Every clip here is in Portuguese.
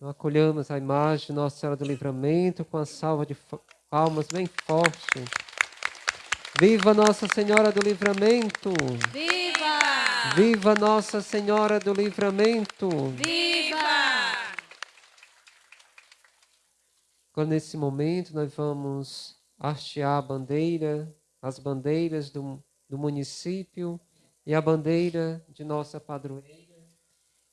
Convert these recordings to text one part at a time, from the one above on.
Nós acolhamos a imagem de Nossa Senhora do Livramento com a salva de palmas bem forte. Viva Nossa Senhora do Livramento! Viva! Viva Nossa Senhora do Livramento! Viva! Agora, nesse momento, nós vamos hastear a bandeira, as bandeiras do, do município e a bandeira de nossa padroeira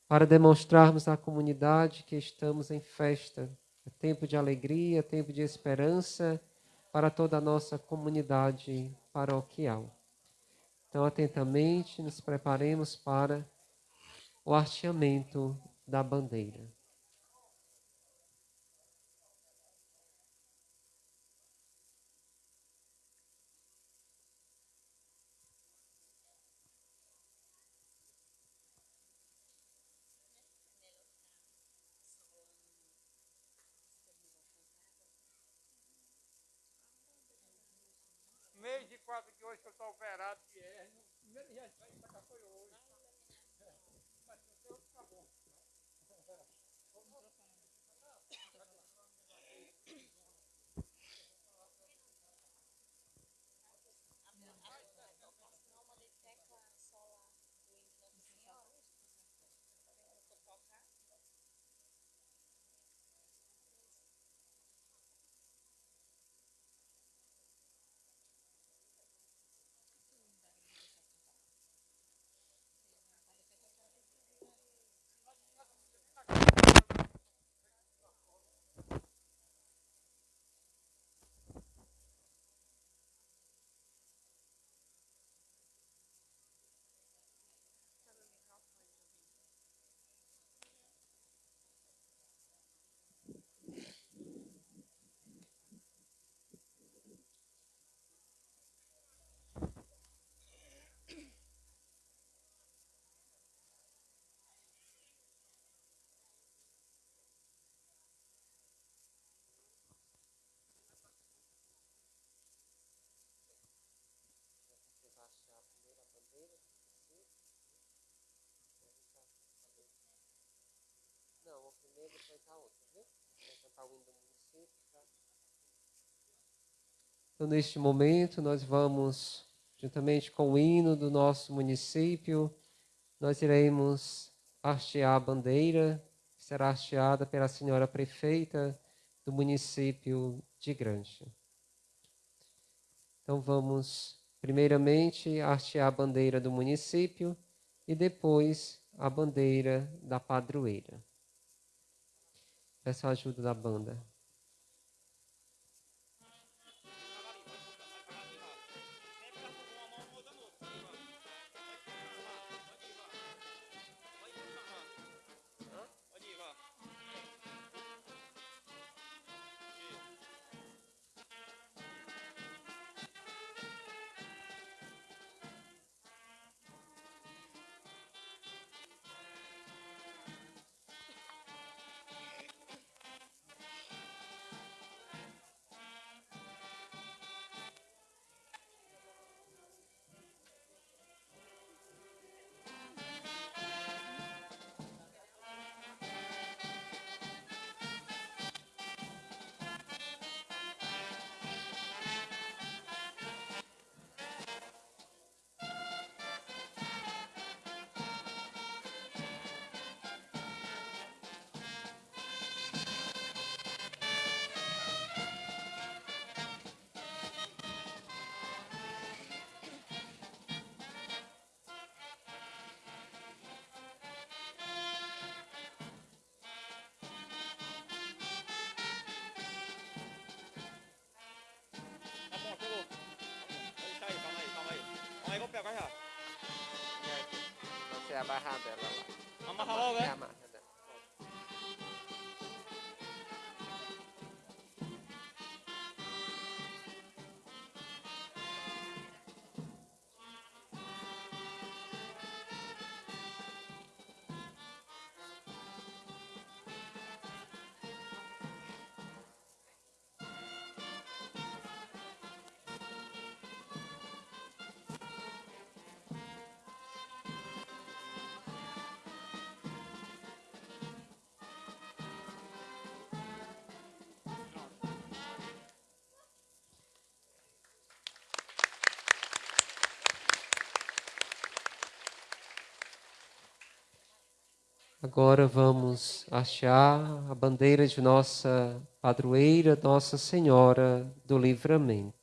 para demonstrarmos à comunidade que estamos em festa. É tempo de alegria, tempo de esperança para toda a nossa comunidade paroquial. Então, atentamente, nos preparemos para o hasteamento da bandeira. Que eu estou operado de hernia. Primeiro dia que vai cá foi hoje. Então, neste momento, nós vamos, juntamente com o hino do nosso município, nós iremos hastear a bandeira, que será hasteada pela senhora prefeita do município de Grange. Então, vamos, primeiramente, hastear a bandeira do município e depois a bandeira da padroeira. Peço a ajuda da banda. Agora vamos hastear a bandeira de nossa padroeira, Nossa Senhora do Livramento.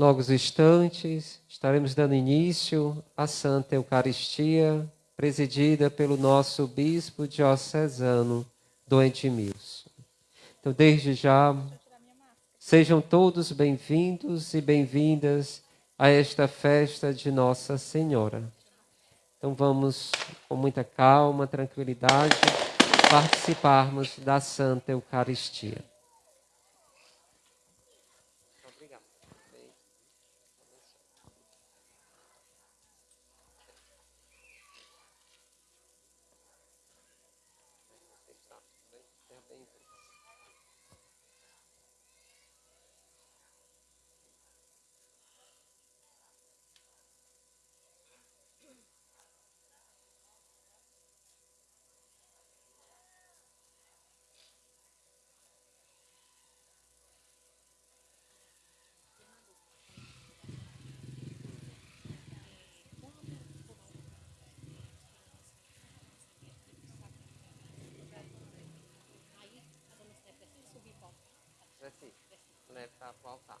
Logo os instantes, estaremos dando início à Santa Eucaristia, presidida pelo nosso Bispo Diocesano, Dom Edmilson. Então, desde já, sejam todos bem-vindos e bem-vindas a esta festa de Nossa Senhora. Então, vamos, com muita calma, tranquilidade, participarmos da Santa Eucaristia. Leve para o altar.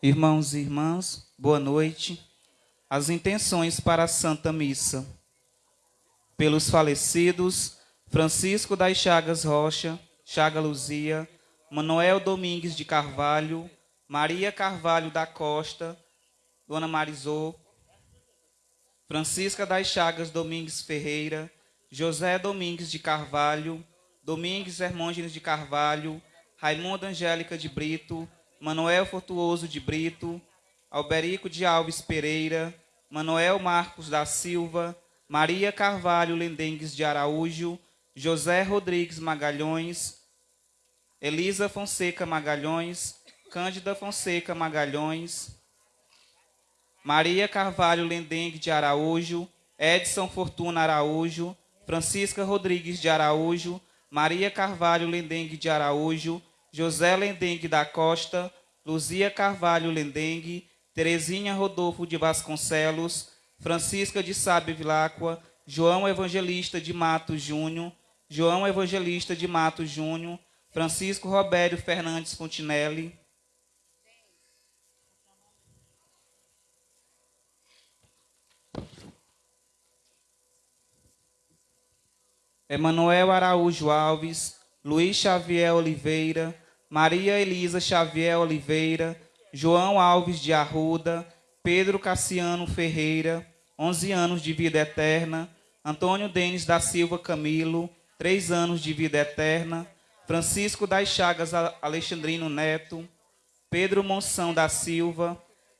Irmãos e irmãs, boa noite. As intenções para a Santa Missa. Pelos falecidos, Francisco das Chagas Rocha, Chaga Luzia, Manuel Domingues de Carvalho, Maria Carvalho da Costa, Dona Marizô, Francisca das Chagas Domingues Ferreira, José Domingues de Carvalho, Domingues Hermôgenes de Carvalho, Raimundo Angélica de Brito, Manuel Fortuoso de Brito, Alberico de Alves Pereira, Manuel Marcos da Silva, Maria Carvalho Lendengues de Araújo, José Rodrigues Magalhães, Elisa Fonseca Magalhães, Cândida Fonseca Magalhães, Maria Carvalho Lendengue de Araújo, Edson Fortuna Araújo, Francisca Rodrigues de Araújo, Maria Carvalho Lendengue de Araújo, José Lendengue da Costa, Luzia Carvalho Lendengue, Terezinha Rodolfo de Vasconcelos, Francisca de Sábio Vilacqua, João Evangelista de Matos Júnior, João Evangelista de Matos Júnior, Francisco Robério Fernandes Fontinelli, Emanuel Araújo Alves, Luiz Xavier Oliveira, Maria Elisa Xavier Oliveira, João Alves de Arruda, Pedro Cassiano Ferreira, 11 anos de vida eterna, Antônio Denis da Silva Camilo, 3 anos de vida eterna, Francisco das Chagas Alexandrino Neto, Pedro Monção da Silva,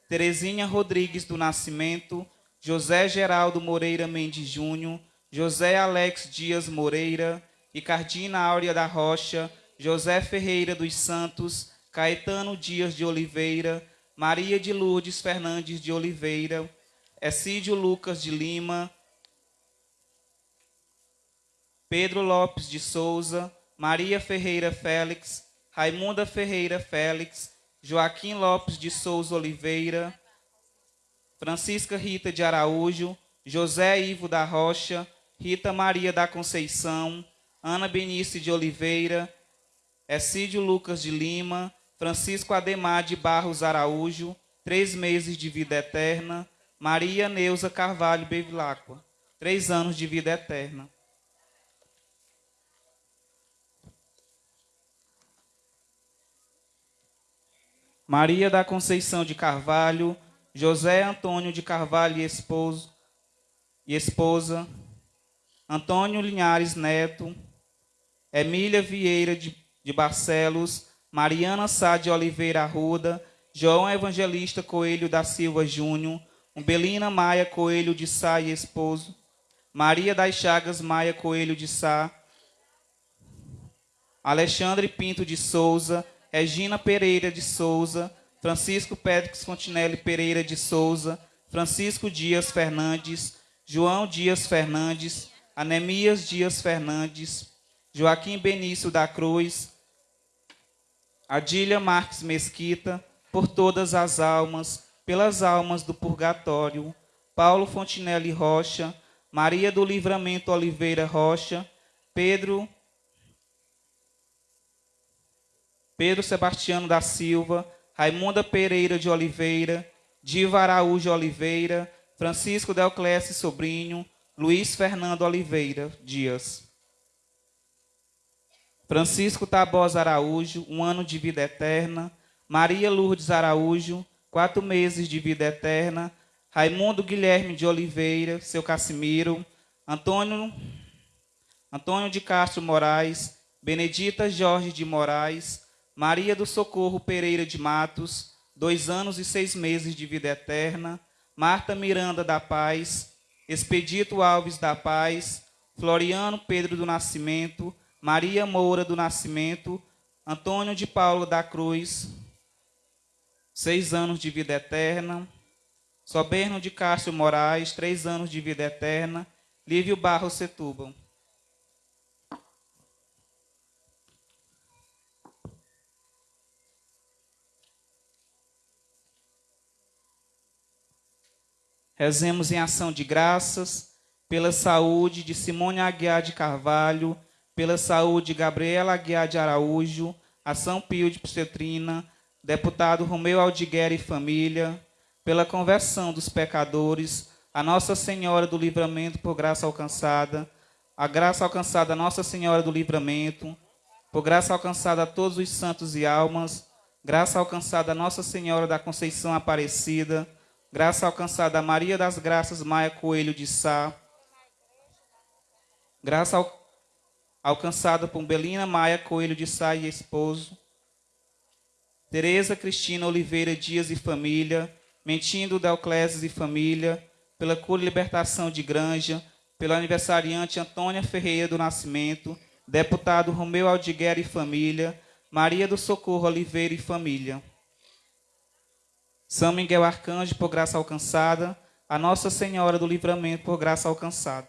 Terezinha Rodrigues do Nascimento, José Geraldo Moreira Mendes Júnior, José Alex Dias Moreira, Ricardina Áurea da Rocha, José Ferreira dos Santos, Caetano Dias de Oliveira, Maria de Lourdes Fernandes de Oliveira, Essídio Lucas de Lima, Pedro Lopes de Souza, Maria Ferreira Félix, Raimunda Ferreira Félix, Joaquim Lopes de Souza Oliveira, Francisca Rita de Araújo, José Ivo da Rocha, Rita Maria da Conceição, Ana Benice de Oliveira, Essídio Lucas de Lima, Francisco Ademar de Barros Araújo, três meses de vida eterna, Maria Neuza Carvalho Bevilacqua, três anos de vida eterna. Maria da Conceição de Carvalho, José Antônio de Carvalho e, esposo, e esposa, Antônio Linhares Neto, Emília Vieira de, de Barcelos, Mariana Sá de Oliveira Arruda, João Evangelista Coelho da Silva Júnior, Umbelina Maia Coelho de Sá e esposo, Maria das Chagas Maia Coelho de Sá, Alexandre Pinto de Souza, Regina Pereira de Souza, Francisco Pétrix Fontinelli Pereira de Souza, Francisco Dias Fernandes, João Dias Fernandes, Anemias Dias Fernandes, Joaquim Benício da Cruz, Adília Marques Mesquita, por todas as almas, pelas almas do purgatório, Paulo Fontinelli Rocha, Maria do Livramento Oliveira Rocha, Pedro Pedro Sebastiano da Silva, Raimunda Pereira de Oliveira, Diva Araújo Oliveira, Francisco Delclésio Sobrinho, Luiz Fernando Oliveira Dias. Francisco Tabosa Araújo, um ano de vida eterna. Maria Lourdes Araújo, quatro meses de vida eterna. Raimundo Guilherme de Oliveira, seu Cassimiro. Antônio, Antônio de Castro Moraes. Benedita Jorge de Moraes. Maria do Socorro Pereira de Matos, dois anos e seis meses de vida eterna. Marta Miranda da Paz. Expedito Alves da Paz, Floriano Pedro do Nascimento, Maria Moura do Nascimento, Antônio de Paulo da Cruz, seis anos de vida eterna, Soberno de Cássio Moraes, três anos de vida eterna, Lívio Barros Setúbal. Rezemos em ação de graças pela saúde de Simone Aguiar de Carvalho, pela saúde de Gabriela Aguiar de Araújo, a São Pio de Psetrina, deputado Romeu Aldiguer e família, pela conversão dos pecadores, a Nossa Senhora do Livramento por graça alcançada, a graça alcançada a Nossa Senhora do Livramento, por graça alcançada a todos os santos e almas, graça alcançada a Nossa Senhora da Conceição Aparecida, graça alcançada a Maria das Graças Maia Coelho de Sá, graça al alcançada por Belina Maia Coelho de Sá e esposo, Tereza Cristina Oliveira Dias e família, Mentindo Deocléses e família, pela cura e libertação de Granja, pelo aniversariante Antônia Ferreira do Nascimento, deputado Romeu Aldiguer e família, Maria do Socorro Oliveira e família. São Miguel Arcanjo, por graça alcançada, a Nossa Senhora do Livramento, por graça alcançada.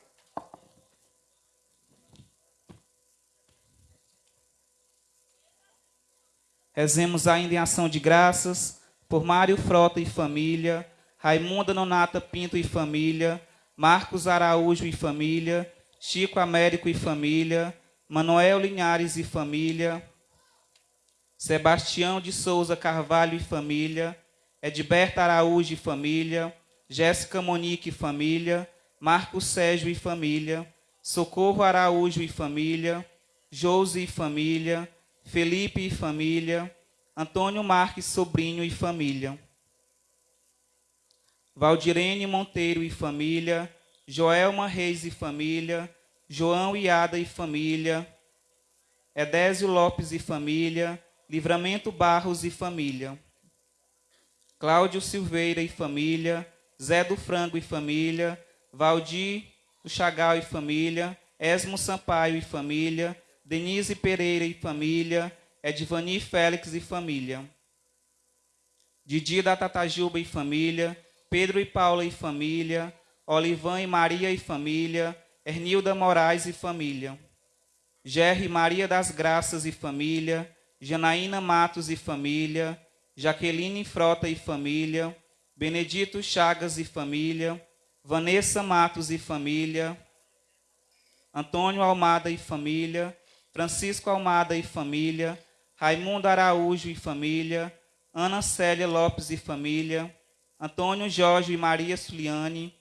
Rezemos ainda em ação de graças por Mário Frota e família, Raimunda Nonata Pinto e família, Marcos Araújo e família, Chico Américo e família, Manuel Linhares e família, Sebastião de Souza Carvalho e família, Edberta Araújo e família, Jéssica Monique e família, Marcos Sérgio e família, Socorro Araújo e família, Josi e família, Felipe e família, Antônio Marques Sobrinho e família. Valdirene Monteiro e família, Joelma Reis e família, João Iada e família, Edésio Lopes e família, Livramento Barros e família. Cláudio Silveira e família, Zé do Frango e família, Valdir do Chagal e família, Esmo Sampaio e família, Denise Pereira e família, Edvani Félix e família. Didi da Tatajuba e família, Pedro e Paula e família, Olivan e Maria e família, Ernilda Moraes e família. Gerry Maria das Graças e família, Janaína Matos e família, Jaqueline Frota e família, Benedito Chagas e família, Vanessa Matos e família, Antônio Almada e família, Francisco Almada e família, Raimundo Araújo e família, Ana Célia Lopes e família, Antônio Jorge e Maria Suliane,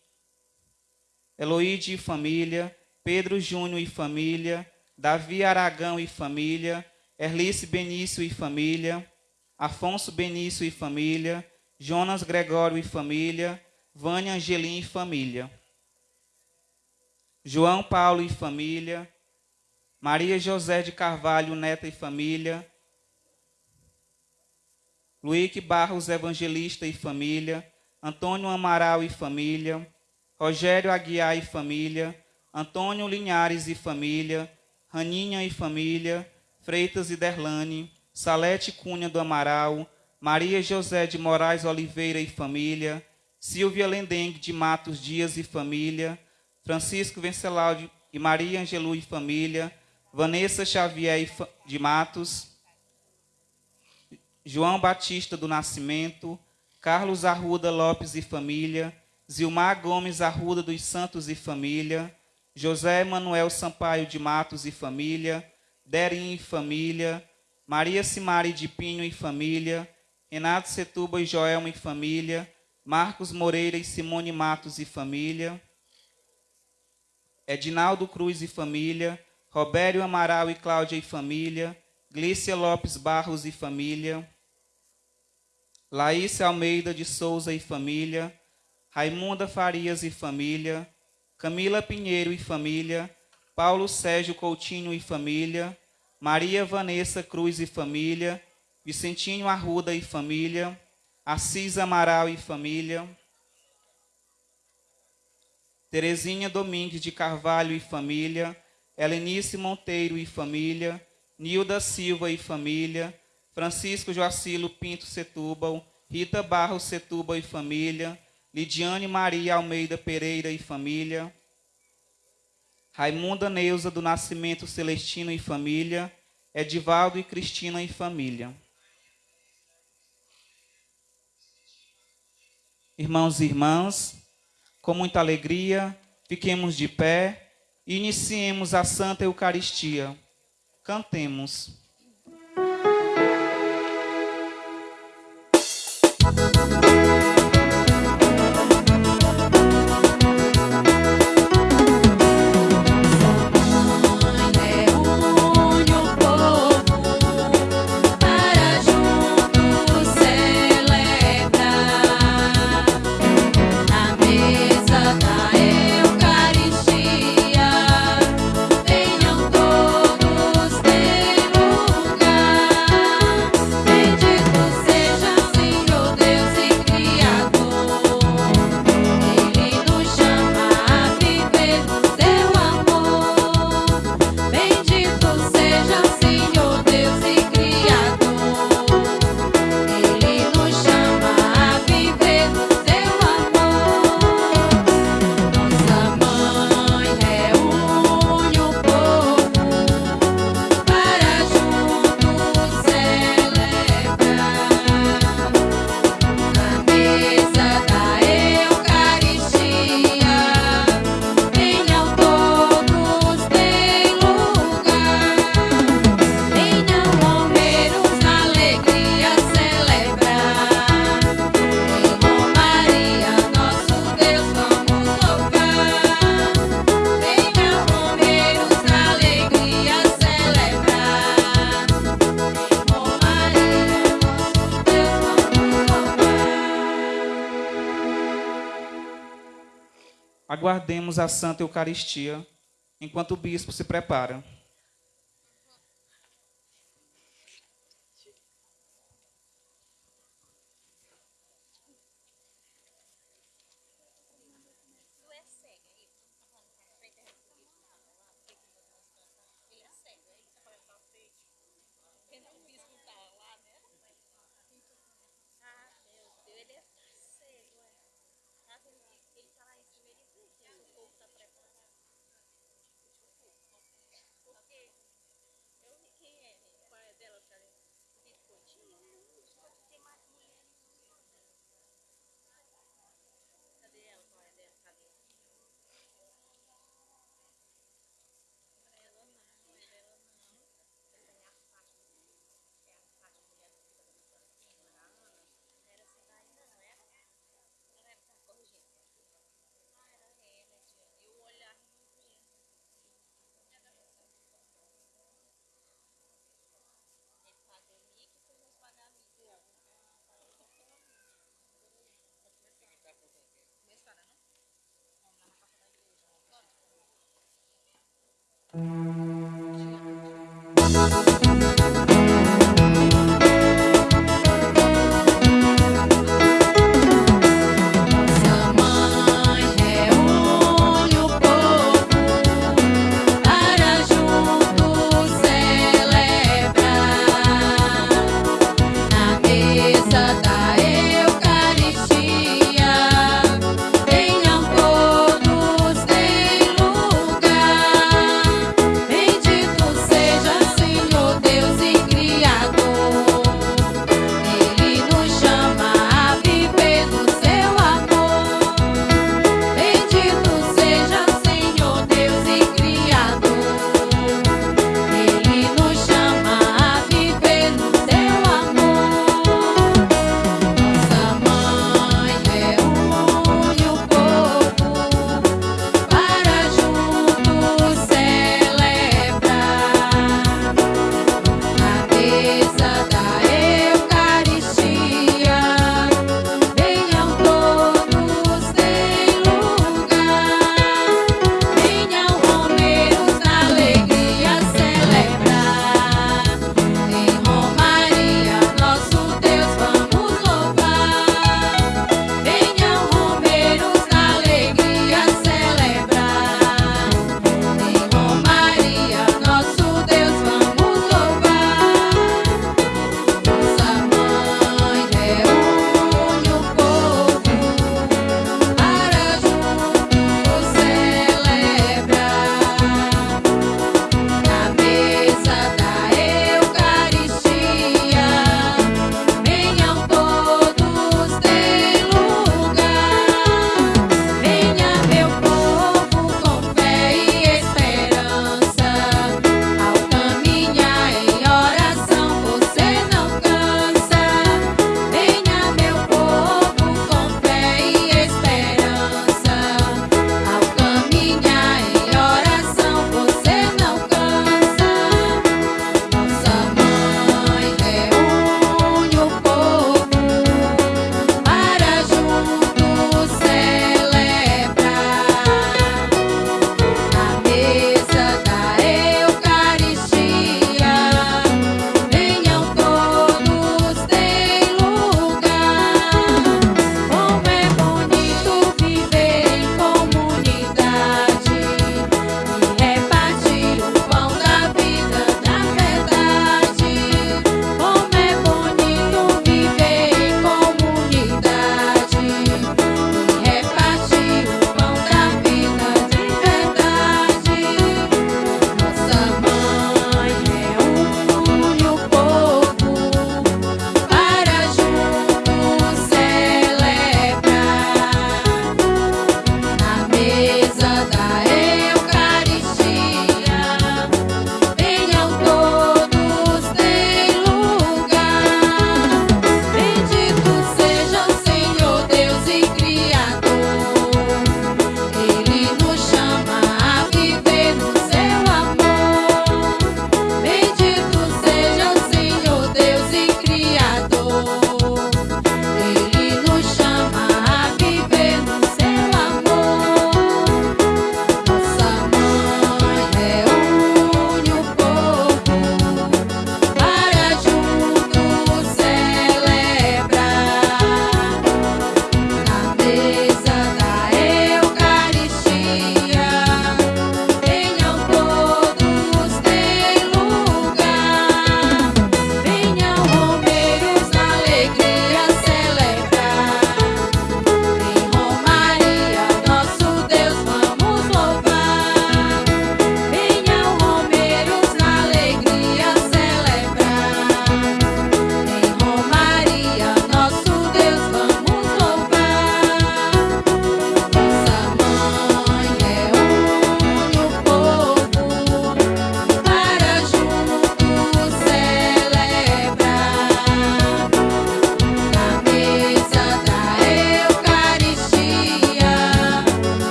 Eloíde e família, Pedro Júnior e família, Davi Aragão e família, Erlice Benício e família, Afonso Benício e família, Jonas Gregório e família, Vânia Angelim e família. João Paulo e família, Maria José de Carvalho, neta e família, Luíque Barros Evangelista e família, Antônio Amaral e família, Rogério Aguiar e família, Antônio Linhares e família, Raninha e família, Freitas e Derlane, Salete Cunha do Amaral, Maria José de Moraes Oliveira e família, Silvia Lendengue de Matos Dias e família, Francisco Vencelau e Maria Angelu e família, Vanessa Xavier de Matos, João Batista do Nascimento, Carlos Arruda Lopes e família, Zilmar Gomes Arruda dos Santos e família, José Manuel Sampaio de Matos e família, Derim e família, Maria Simari de Pinho e família, Renato Setuba e Joelma e família, Marcos Moreira e Simone Matos e família, Edinaldo Cruz e família, Robério Amaral e Cláudia e família, Glícia Lopes Barros e família, Laís Almeida de Souza e família, Raimunda Farias e família, Camila Pinheiro e família, Paulo Sérgio Coutinho e família, Maria Vanessa Cruz e família, Vicentinho Arruda e família, Assis Amaral e família, Terezinha Domingues de Carvalho e família, Helenice Monteiro e família, Nilda Silva e família, Francisco Joacilo Pinto Setúbal, Rita Barros Setúbal e família, Lidiane Maria Almeida Pereira e família, Raimunda Neuza do Nascimento Celestino e família, Edivaldo e Cristina e família. Irmãos e irmãs, com muita alegria, fiquemos de pé Iniciemos a Santa Eucaristia. Cantemos. aguardemos a Santa Eucaristia enquanto o bispo se prepara.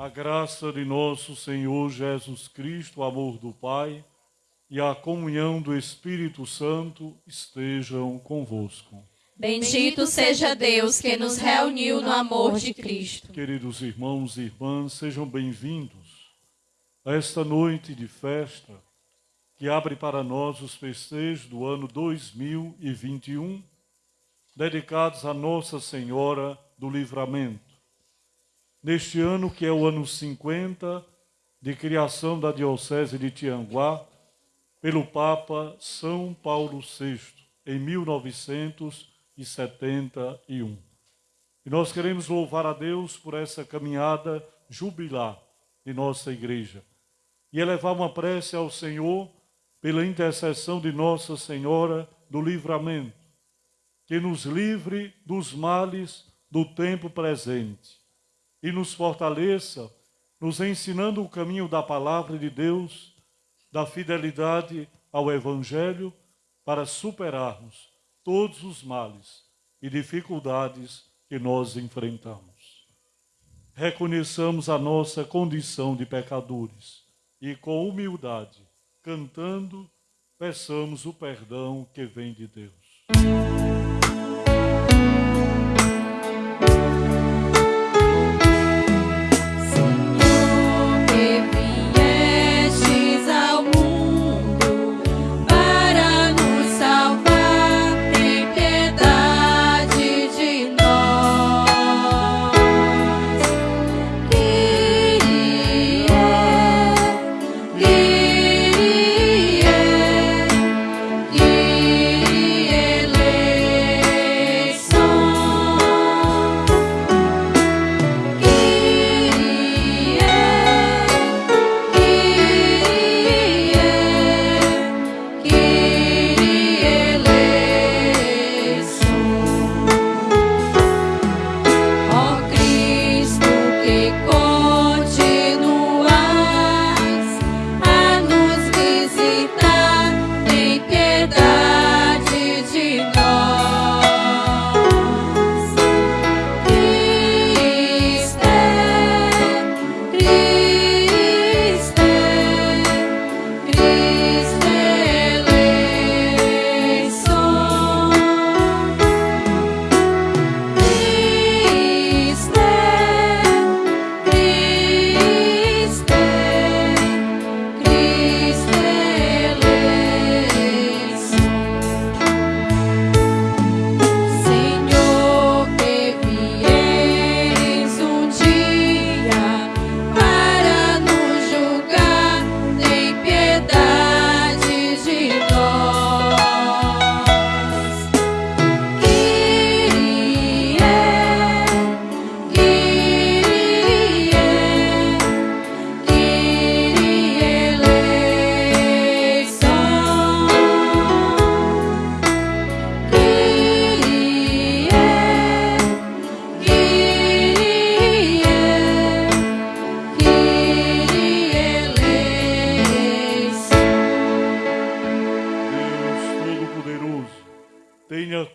A graça de nosso Senhor Jesus Cristo, o amor do Pai e a comunhão do Espírito Santo estejam convosco. Bendito seja Deus que nos reuniu no amor de Cristo. Queridos irmãos e irmãs, sejam bem-vindos a esta noite de festa que abre para nós os festejos do ano 2021, dedicados a Nossa Senhora do Livramento. Neste ano que é o ano 50 de criação da Diocese de Tianguá, pelo Papa São Paulo VI, em 1971. E nós queremos louvar a Deus por essa caminhada jubilar de nossa igreja e elevar uma prece ao Senhor pela intercessão de Nossa Senhora do Livramento, que nos livre dos males do tempo presente e nos fortaleça, nos ensinando o caminho da palavra de Deus, da fidelidade ao Evangelho, para superarmos todos os males e dificuldades que nós enfrentamos. Reconheçamos a nossa condição de pecadores e, com humildade, cantando, peçamos o perdão que vem de Deus.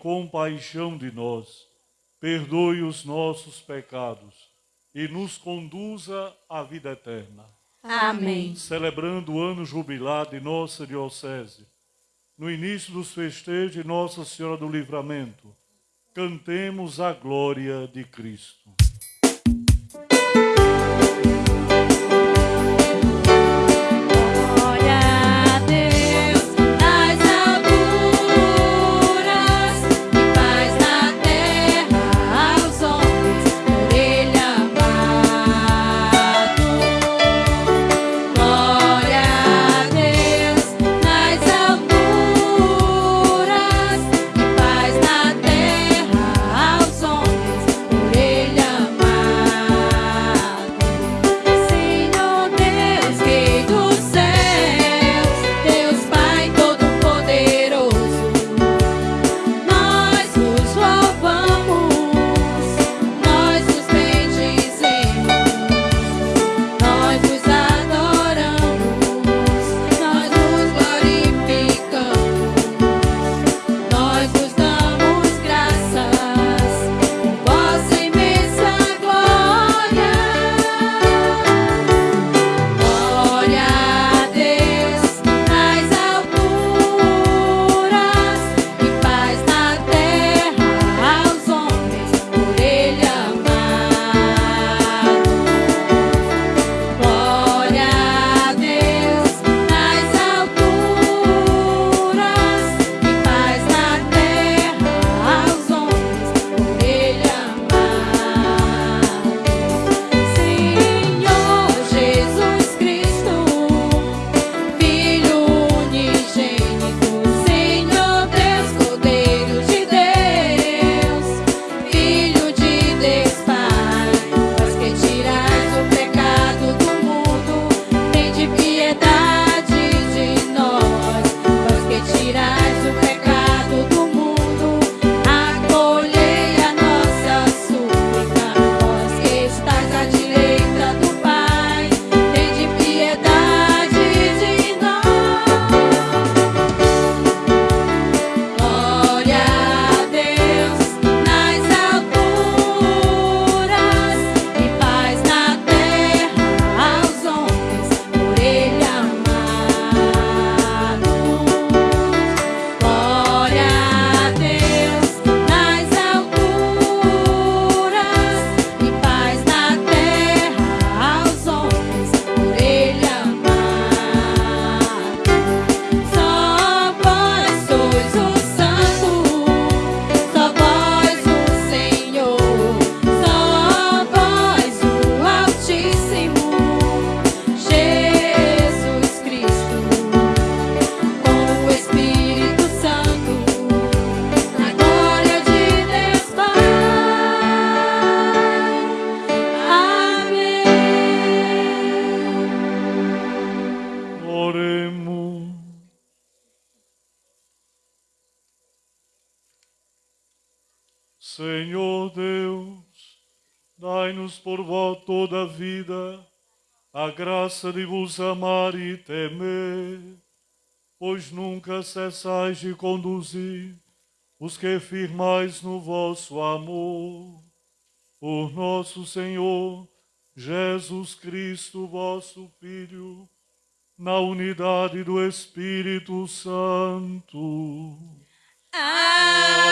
Compaixão de nós, perdoe os nossos pecados e nos conduza à vida eterna. Amém. Celebrando o ano jubilar de nossa Diocese, no início dos festejos de Nossa Senhora do Livramento, cantemos a glória de Cristo. Senhor Deus, dai-nos por vós toda a vida, a graça de vos amar e temer, pois nunca cessais de conduzir os que firmais no vosso amor. Por nosso Senhor Jesus Cristo, vosso Filho, na unidade do Espírito Santo. Amém.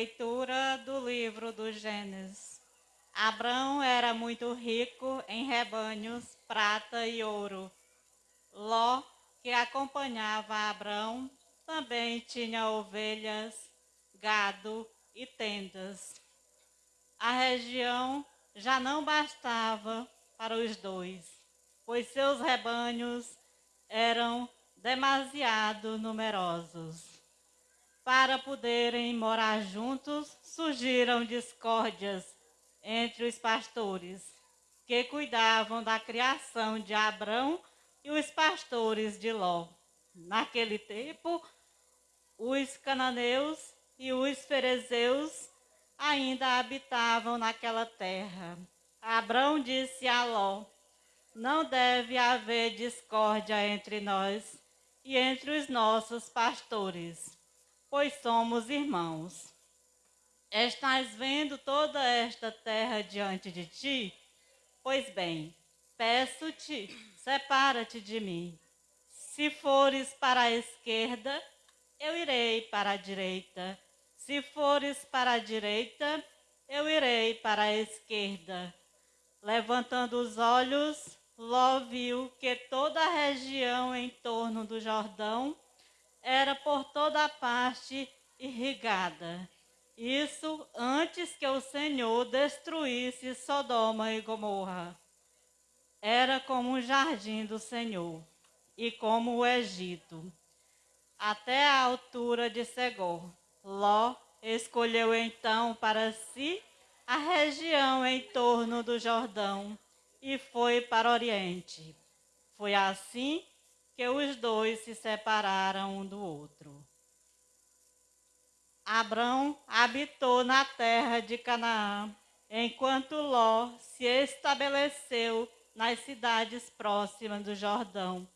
Leitura do livro do Gênesis. Abrão era muito rico em rebanhos, prata e ouro. Ló, que acompanhava Abrão, também tinha ovelhas, gado e tendas. A região já não bastava para os dois, pois seus rebanhos eram demasiado numerosos para poderem morar juntos, surgiram discórdias entre os pastores que cuidavam da criação de Abrão e os pastores de Ló. Naquele tempo, os cananeus e os ferezeus ainda habitavam naquela terra. Abrão disse a Ló: Não deve haver discórdia entre nós e entre os nossos pastores pois somos irmãos. Estás vendo toda esta terra diante de ti? Pois bem, peço-te, separa-te de mim. Se fores para a esquerda, eu irei para a direita. Se fores para a direita, eu irei para a esquerda. Levantando os olhos, Ló viu que toda a região em torno do Jordão era por toda parte irrigada. Isso antes que o Senhor destruísse Sodoma e Gomorra. Era como um jardim do Senhor e como o Egito, até a altura de Segor. Ló escolheu então para si a região em torno do Jordão e foi para o Oriente. Foi assim que os dois se separaram um do outro. Abrão habitou na terra de Canaã, enquanto Ló se estabeleceu nas cidades próximas do Jordão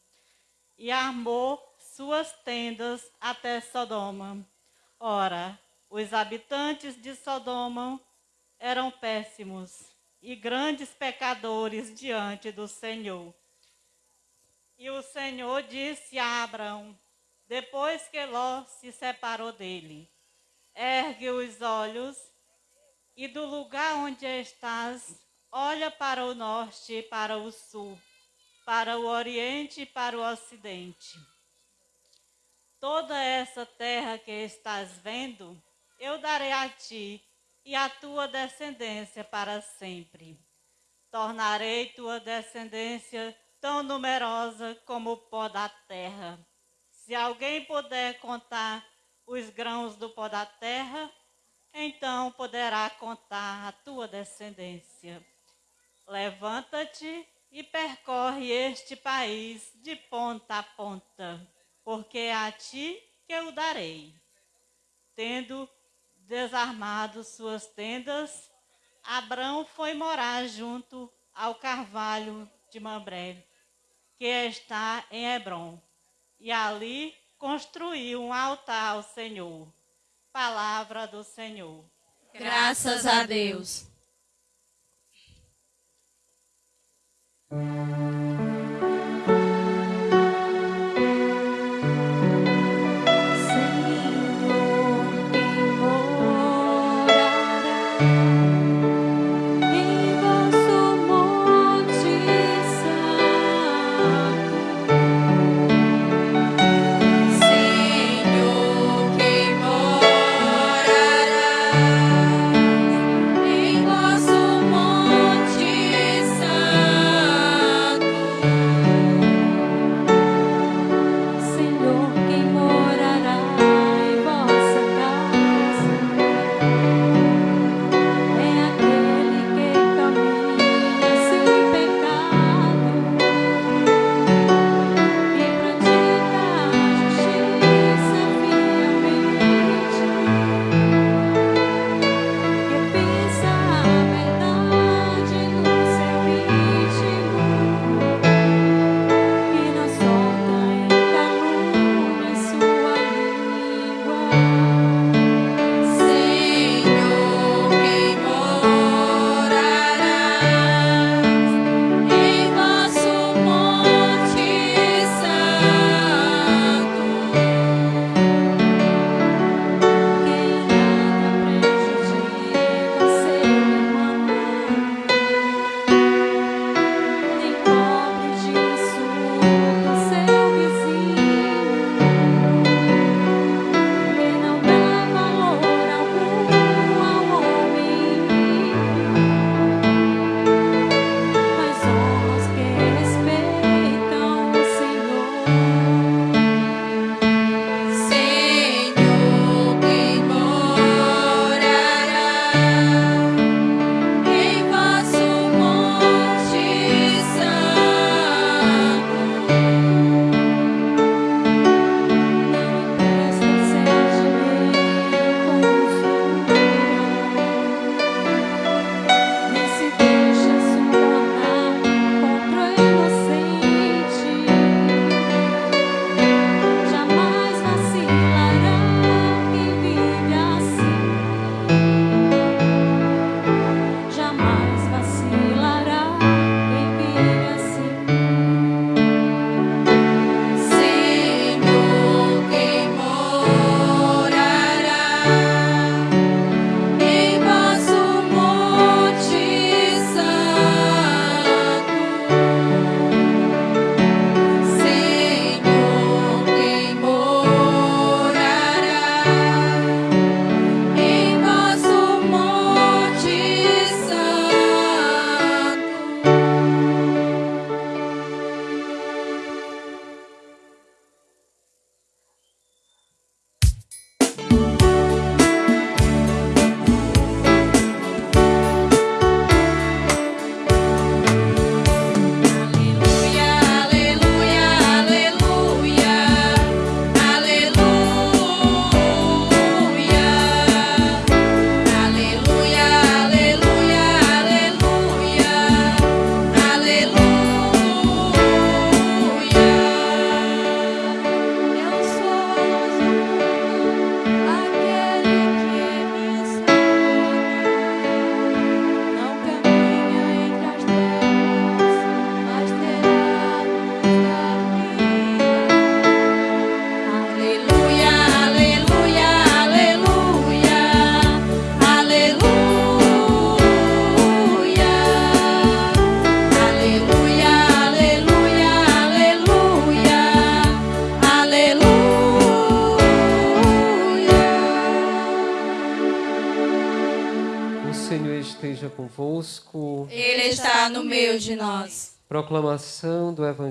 e armou suas tendas até Sodoma. Ora, os habitantes de Sodoma eram péssimos e grandes pecadores diante do Senhor. E o Senhor disse a Abraão, depois que Ló se separou dele: Ergue os olhos e do lugar onde estás, olha para o norte e para o sul, para o oriente e para o ocidente. Toda essa terra que estás vendo, eu darei a ti e à tua descendência para sempre. Tornarei tua descendência tão numerosa como o pó da terra. Se alguém puder contar os grãos do pó da terra, então poderá contar a tua descendência. Levanta-te e percorre este país de ponta a ponta, porque é a ti que eu darei. Tendo desarmado suas tendas, Abrão foi morar junto ao carvalho de Mambré que está em Hebron. E ali construiu um altar ao Senhor. Palavra do Senhor. Graças a Deus.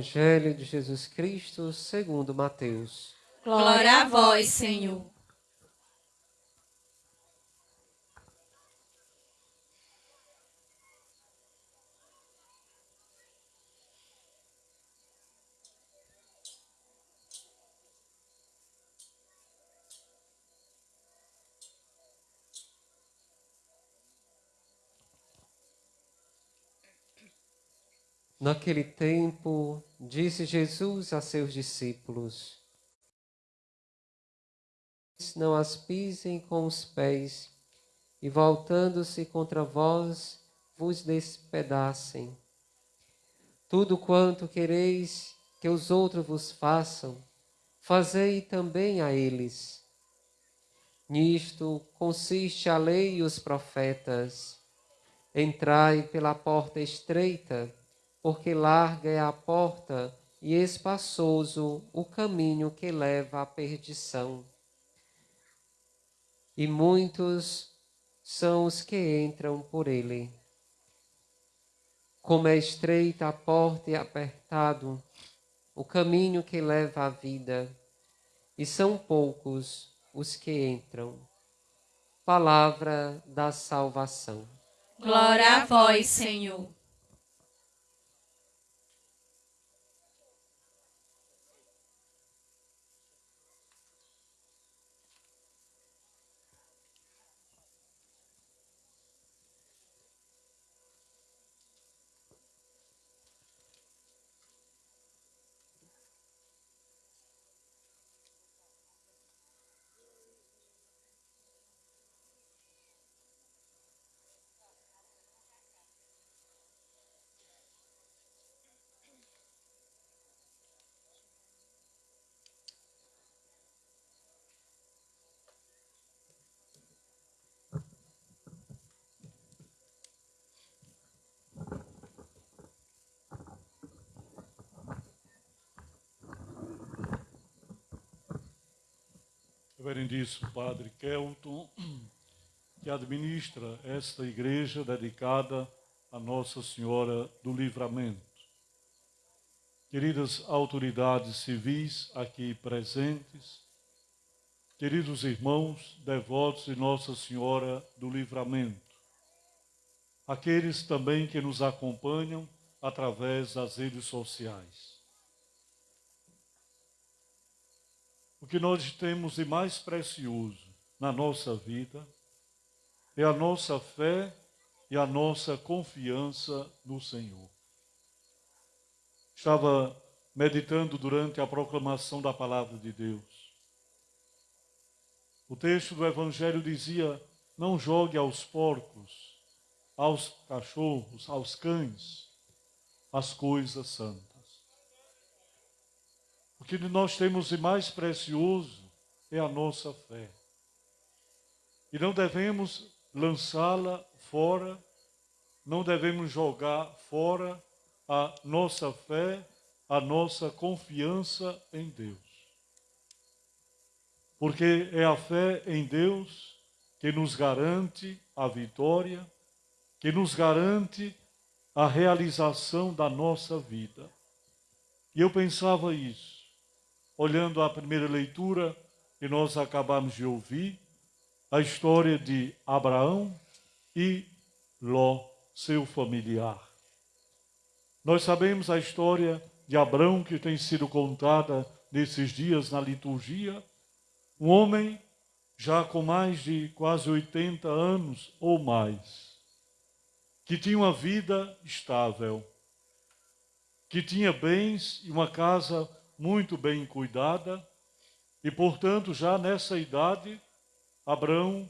Evangelho de Jesus Cristo segundo Mateus. Glória a vós, Senhor. Naquele tempo, disse Jesus a seus discípulos: Não as pisem com os pés, e voltando-se contra vós, vos despedacem. Tudo quanto quereis que os outros vos façam, fazei também a eles. Nisto consiste a lei e os profetas. Entrai pela porta estreita, porque larga é a porta e espaçoso o caminho que leva à perdição. E muitos são os que entram por ele. Como é estreita a porta e apertado o caminho que leva à vida, e são poucos os que entram. Palavra da salvação. Glória a vós, Senhor. Reverendíssimo Padre Kelton, que administra esta igreja dedicada a Nossa Senhora do Livramento. Queridas autoridades civis aqui presentes, queridos irmãos devotos de Nossa Senhora do Livramento, aqueles também que nos acompanham através das redes sociais. O que nós temos de mais precioso na nossa vida é a nossa fé e a nossa confiança no Senhor. Estava meditando durante a proclamação da palavra de Deus. O texto do Evangelho dizia: Não jogue aos porcos, aos cachorros, aos cães, as coisas santas. O que nós temos de mais precioso é a nossa fé. E não devemos lançá-la fora, não devemos jogar fora a nossa fé, a nossa confiança em Deus. Porque é a fé em Deus que nos garante a vitória, que nos garante a realização da nossa vida. E eu pensava isso olhando a primeira leitura que nós acabamos de ouvir, a história de Abraão e Ló, seu familiar. Nós sabemos a história de Abraão que tem sido contada nesses dias na liturgia. Um homem já com mais de quase 80 anos ou mais, que tinha uma vida estável, que tinha bens e uma casa muito bem cuidada, e portanto, já nessa idade, Abraão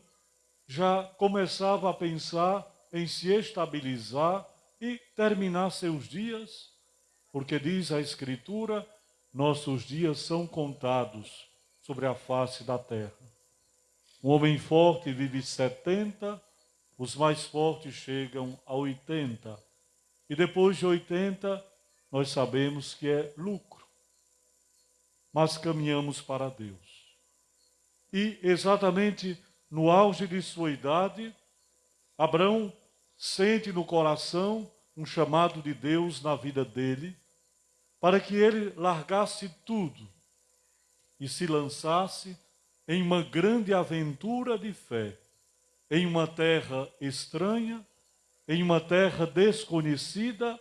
já começava a pensar em se estabilizar e terminar seus dias, porque diz a Escritura: nossos dias são contados sobre a face da terra. Um homem forte vive 70, os mais fortes chegam a 80. E depois de 80, nós sabemos que é lucro mas caminhamos para Deus. E exatamente no auge de sua idade, Abraão sente no coração um chamado de Deus na vida dele, para que ele largasse tudo e se lançasse em uma grande aventura de fé, em uma terra estranha, em uma terra desconhecida,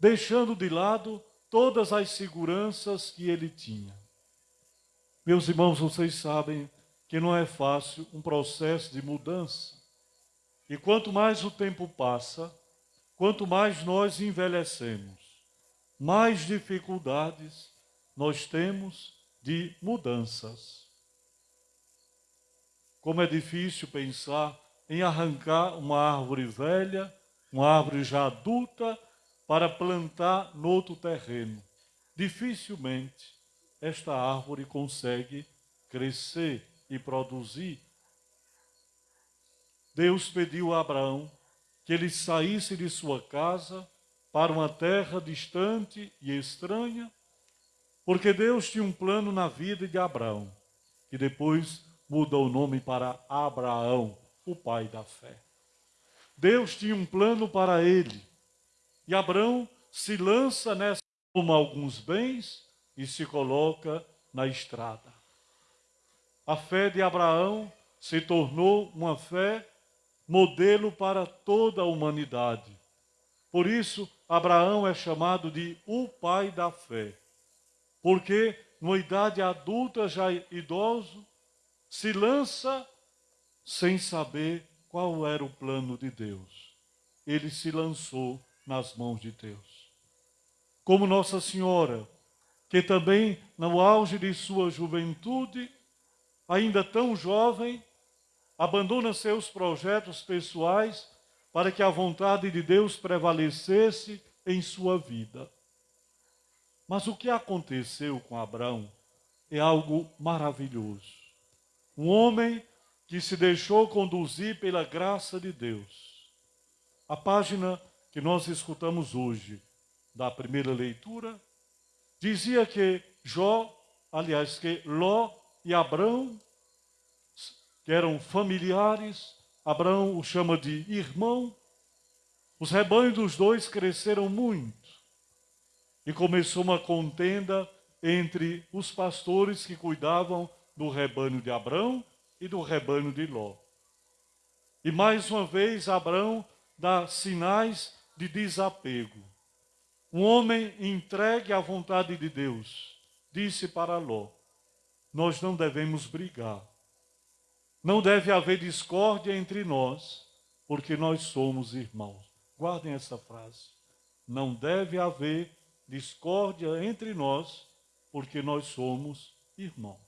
deixando de lado todas as seguranças que ele tinha. Meus irmãos, vocês sabem que não é fácil um processo de mudança. E quanto mais o tempo passa, quanto mais nós envelhecemos, mais dificuldades nós temos de mudanças. Como é difícil pensar em arrancar uma árvore velha, uma árvore já adulta, para plantar no outro terreno. Dificilmente esta árvore consegue crescer e produzir. Deus pediu a Abraão que ele saísse de sua casa para uma terra distante e estranha, porque Deus tinha um plano na vida de Abraão, que depois mudou o nome para Abraão, o pai da fé. Deus tinha um plano para ele, e Abraão se lança nessa, toma alguns bens e se coloca na estrada. A fé de Abraão se tornou uma fé modelo para toda a humanidade. Por isso, Abraão é chamado de o pai da fé, porque, numa idade adulta, já idoso, se lança sem saber qual era o plano de Deus. Ele se lançou nas mãos de Deus. Como Nossa Senhora, que também no auge de sua juventude, ainda tão jovem, abandona seus projetos pessoais para que a vontade de Deus prevalecesse em sua vida. Mas o que aconteceu com Abraão é algo maravilhoso. Um homem que se deixou conduzir pela graça de Deus. A página que nós escutamos hoje, da primeira leitura, dizia que Jó, aliás, que Ló e Abrão, que eram familiares, Abraão o chama de irmão, os rebanhos dos dois cresceram muito. E começou uma contenda entre os pastores que cuidavam do rebanho de Abrão e do rebanho de Ló. E mais uma vez Abraão dá sinais de desapego. Um homem entregue à vontade de Deus disse para Ló: Nós não devemos brigar. Não deve haver discórdia entre nós, porque nós somos irmãos. Guardem essa frase. Não deve haver discórdia entre nós, porque nós somos irmãos.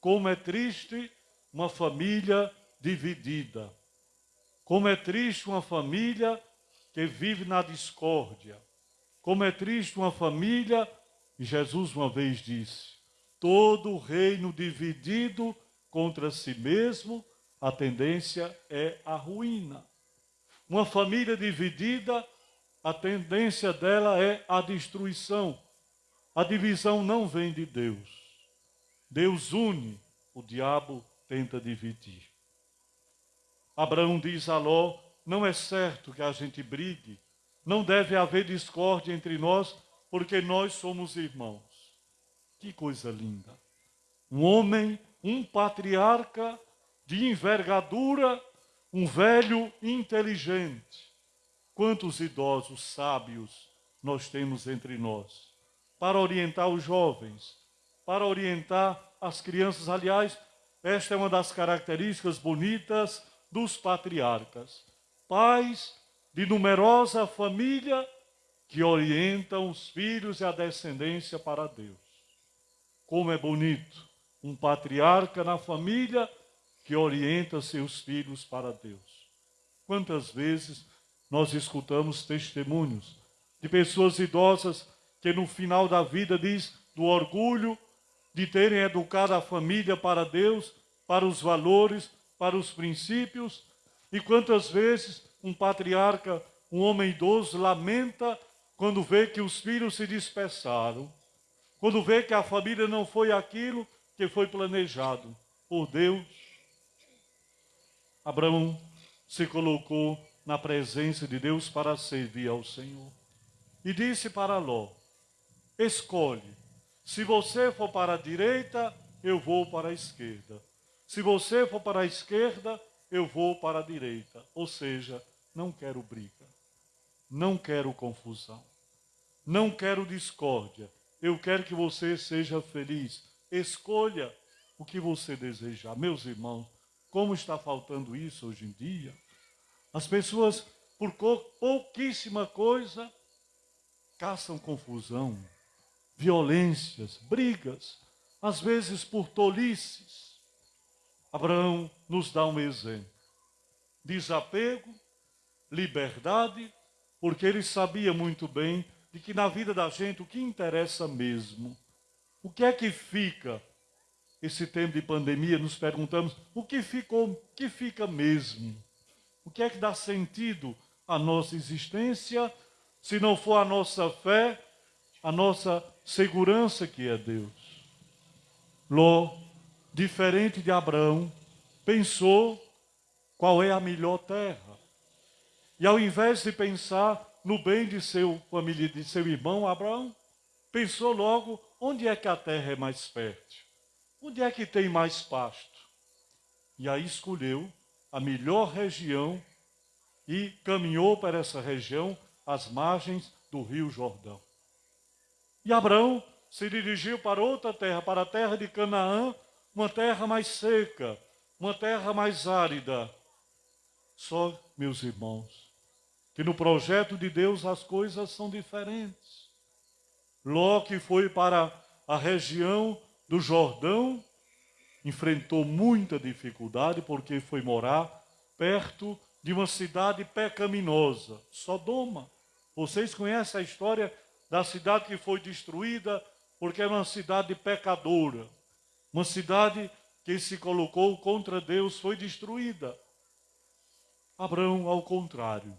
Como é triste uma família dividida. Como é triste uma família que vive na discórdia. Como é triste uma família, e Jesus uma vez disse: todo reino dividido contra si mesmo, a tendência é a ruína. Uma família dividida, a tendência dela é a destruição. A divisão não vem de Deus. Deus une, o diabo tenta dividir. Abraão diz a Ló: não é certo que a gente brigue, não deve haver discórdia entre nós, porque nós somos irmãos. Que coisa linda. Um homem, um patriarca de envergadura, um velho inteligente. Quantos idosos sábios nós temos entre nós para orientar os jovens, para orientar as crianças. Aliás, esta é uma das características bonitas dos patriarcas pais de numerosa família que orientam os filhos e a descendência para Deus. Como é bonito um patriarca na família que orienta seus filhos para Deus. Quantas vezes nós escutamos testemunhos de pessoas idosas que no final da vida diz do orgulho de terem educado a família para Deus, para os valores, para os princípios, e quantas vezes um patriarca, um homem idoso, lamenta quando vê que os filhos se dispersaram, quando vê que a família não foi aquilo que foi planejado por Deus. Abraão se colocou na presença de Deus para servir ao Senhor. E disse para Ló: Escolhe. Se você for para a direita, eu vou para a esquerda. Se você for para a esquerda, eu vou para a direita. Ou seja, não quero briga. Não quero confusão. Não quero discórdia. Eu quero que você seja feliz. Escolha o que você desejar. Meus irmãos, como está faltando isso hoje em dia? As pessoas, por pouquíssima coisa, caçam confusão, violências, brigas, às vezes por tolices. Abraão nos dá um exemplo. Desapego, liberdade, porque ele sabia muito bem de que na vida da gente o que interessa mesmo, o que é que fica esse tempo de pandemia, nos perguntamos o que ficou, o que fica mesmo? O que é que dá sentido à nossa existência, se não for a nossa fé, a nossa segurança que é Deus? Ló, diferente de Abraão, pensou qual é a melhor terra. E ao invés de pensar no bem de seu família, de seu irmão Abraão, pensou logo onde é que a terra é mais fértil, onde é que tem mais pasto. E aí escolheu a melhor região e caminhou para essa região, às margens do rio Jordão. E Abraão se dirigiu para outra terra, para a terra de Canaã, uma terra mais seca, uma terra mais árida. Só, meus irmãos, que no projeto de Deus as coisas são diferentes. Ló que foi para a região do Jordão, enfrentou muita dificuldade porque foi morar perto de uma cidade pecaminosa, Sodoma. Vocês conhecem a história da cidade que foi destruída porque era uma cidade pecadora, uma cidade que se colocou contra Deus foi destruída. Abraão, ao contrário,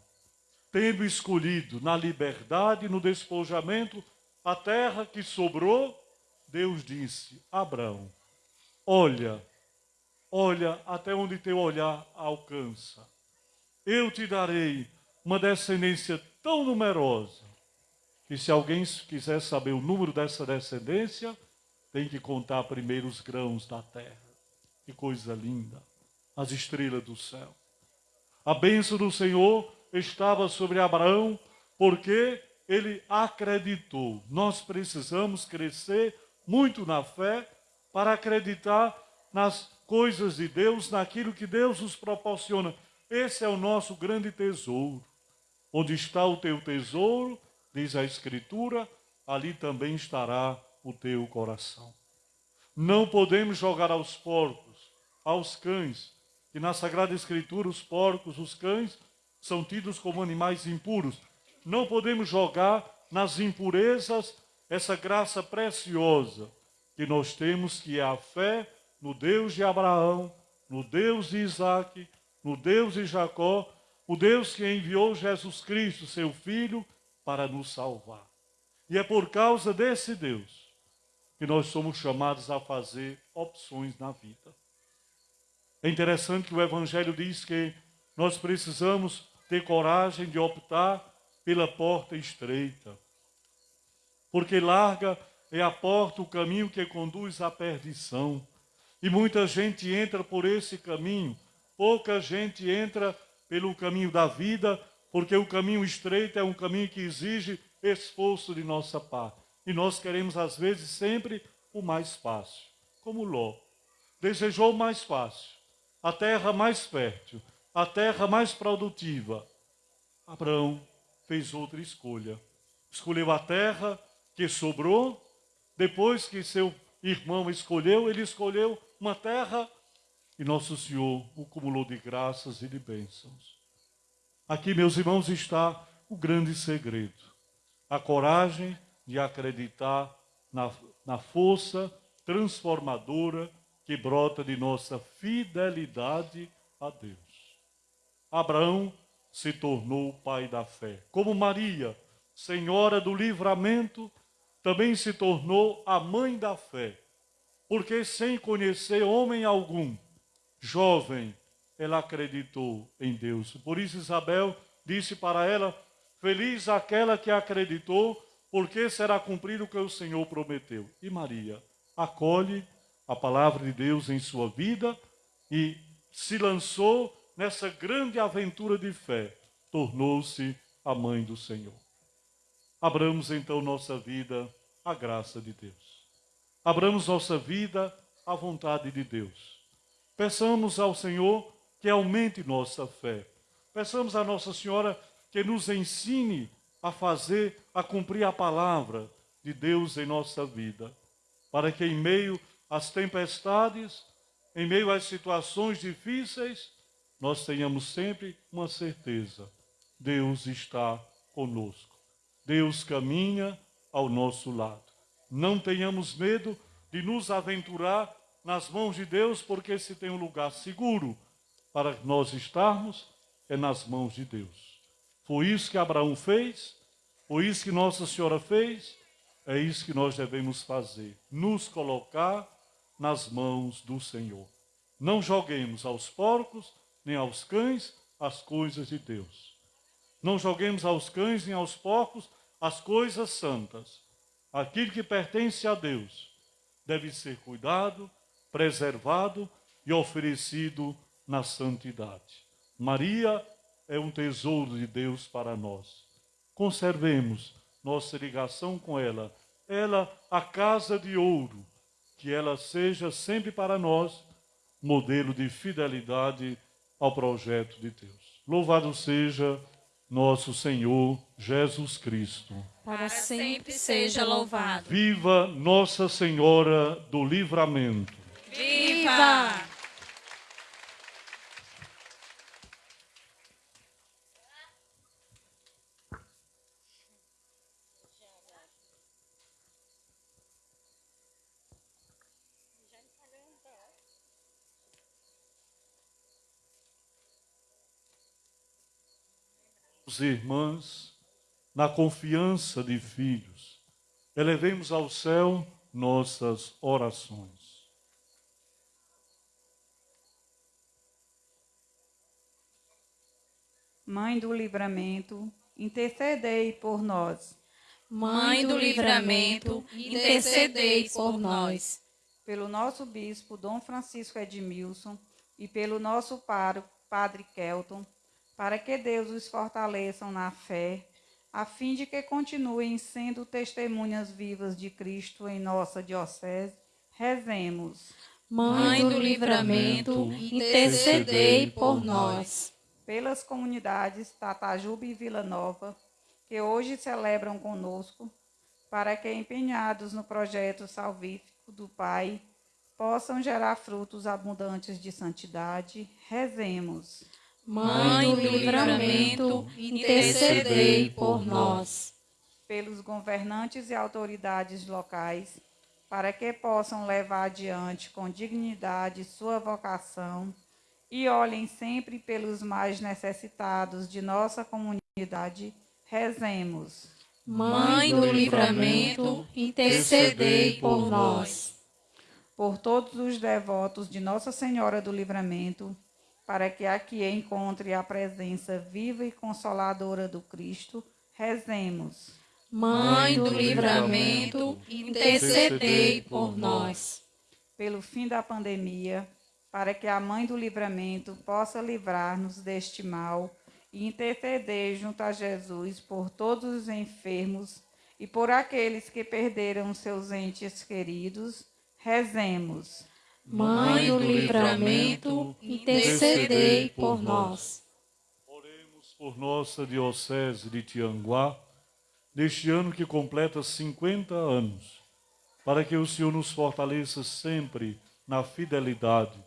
tendo escolhido na liberdade, no despojamento, a terra que sobrou, Deus disse: Abraão, olha, olha até onde teu olhar alcança. Eu te darei uma descendência tão numerosa que, se alguém quiser saber o número dessa descendência, tem que contar primeiro os grãos da terra. Que coisa linda! As estrelas do céu. A bênção do Senhor estava sobre Abraão, porque ele acreditou. Nós precisamos crescer muito na fé para acreditar nas coisas de Deus, naquilo que Deus nos proporciona. Esse é o nosso grande tesouro. Onde está o teu tesouro, diz a Escritura, ali também estará o teu coração. Não podemos jogar aos porcos, aos cães, que na Sagrada Escritura os porcos, os cães, são tidos como animais impuros. Não podemos jogar nas impurezas essa graça preciosa que nós temos, que é a fé no Deus de Abraão, no Deus de Isaac, no Deus de Jacó, o Deus que enviou Jesus Cristo, seu Filho, para nos salvar. E é por causa desse Deus que nós somos chamados a fazer opções na vida. É interessante que o Evangelho diz que nós precisamos ter coragem de optar pela porta estreita. Porque larga é a porta, o caminho que conduz à perdição. E muita gente entra por esse caminho, pouca gente entra pelo caminho da vida, porque o caminho estreito é um caminho que exige esforço de nossa parte. E nós queremos, às vezes, sempre o mais fácil, como Ló. Desejou o mais fácil, a terra mais fértil, a terra mais produtiva. Abraão fez outra escolha. Escolheu a terra que sobrou, depois que seu irmão escolheu, ele escolheu uma terra e nosso Senhor o cumulou de graças e de bênçãos. Aqui, meus irmãos, está o grande segredo. A coragem de acreditar na, na força transformadora que brota de nossa fidelidade a Deus. Abraão se tornou pai da fé. Como Maria, senhora do livramento, também se tornou a mãe da fé. Porque sem conhecer homem algum, jovem, ela acreditou em Deus. Por isso Isabel disse para ela: Feliz aquela que acreditou, porque será cumprido o que o Senhor prometeu. E Maria acolhe a palavra de Deus em sua vida e se lançou nessa grande aventura de fé, tornou-se a mãe do Senhor. Abramos então nossa vida à graça de Deus. Abramos nossa vida à vontade de Deus. Peçamos ao Senhor que aumente nossa fé. Peçamos a Nossa Senhora que nos ensine a fazer, a cumprir a palavra de Deus em nossa vida, para que em meio às tempestades, em meio às situações difíceis, nós tenhamos sempre uma certeza: Deus está conosco. Deus caminha ao nosso lado. Não tenhamos medo de nos aventurar nas mãos de Deus, porque se tem um lugar seguro para nós estarmos, é nas mãos de Deus. Foi isso que Abraão fez, foi isso que Nossa Senhora fez, é isso que nós devemos fazer: nos colocar nas mãos do Senhor. Não joguemos aos porcos nem aos cães as coisas de Deus. Não joguemos aos cães nem aos porcos as coisas santas. Aquilo que pertence a Deus deve ser cuidado, preservado e oferecido na santidade. Maria é um tesouro de Deus para nós. Conservemos nossa ligação com ela. Ela, a casa de ouro, que ela seja sempre para nós modelo de fidelidade ao projeto de Deus. Louvado seja nosso Senhor Jesus Cristo. Para sempre seja louvado. Viva Nossa Senhora do Livramento. Viva! Os irmãs, na confiança de filhos, elevemos ao céu nossas orações. Mãe do livramento, intercedei por nós. Mãe do livramento, intercedei por nós. Pelo nosso bispo Dom Francisco Edmilson e pelo nosso pároco Padre Kelton, para que Deus os fortaleçam na fé, a fim de que continuem sendo testemunhas vivas de Cristo em nossa diocese, rezemos. Mãe do livramento, intercedei por nós. Pelas comunidades Tatajuba e Vila Nova, que hoje celebram conosco, para que, empenhados no projeto salvífico do Pai, possam gerar frutos abundantes de santidade, rezemos. Mãe do livramento, intercedei por nós. pelos governantes e autoridades locais, para que possam levar adiante com dignidade sua vocação e olhem sempre pelos mais necessitados de nossa comunidade, rezemos. Mãe do livramento, intercedei por nós. Por todos os devotos de Nossa Senhora do Livramento, para que aqui encontre a presença viva e consoladora do Cristo, rezemos. Mãe do livramento, intercedei por nós. pelo fim da pandemia, para que a Mãe do Livramento possa livrar-nos deste mal e interceder junto a Jesus por todos os enfermos e por aqueles que perderam seus entes queridos, rezemos. Mãe do livramento, intercedei por nós. Oremos por nossa Diocese de Tianguá, neste ano que completa 50 anos, para que o Senhor nos fortaleça sempre na fidelidade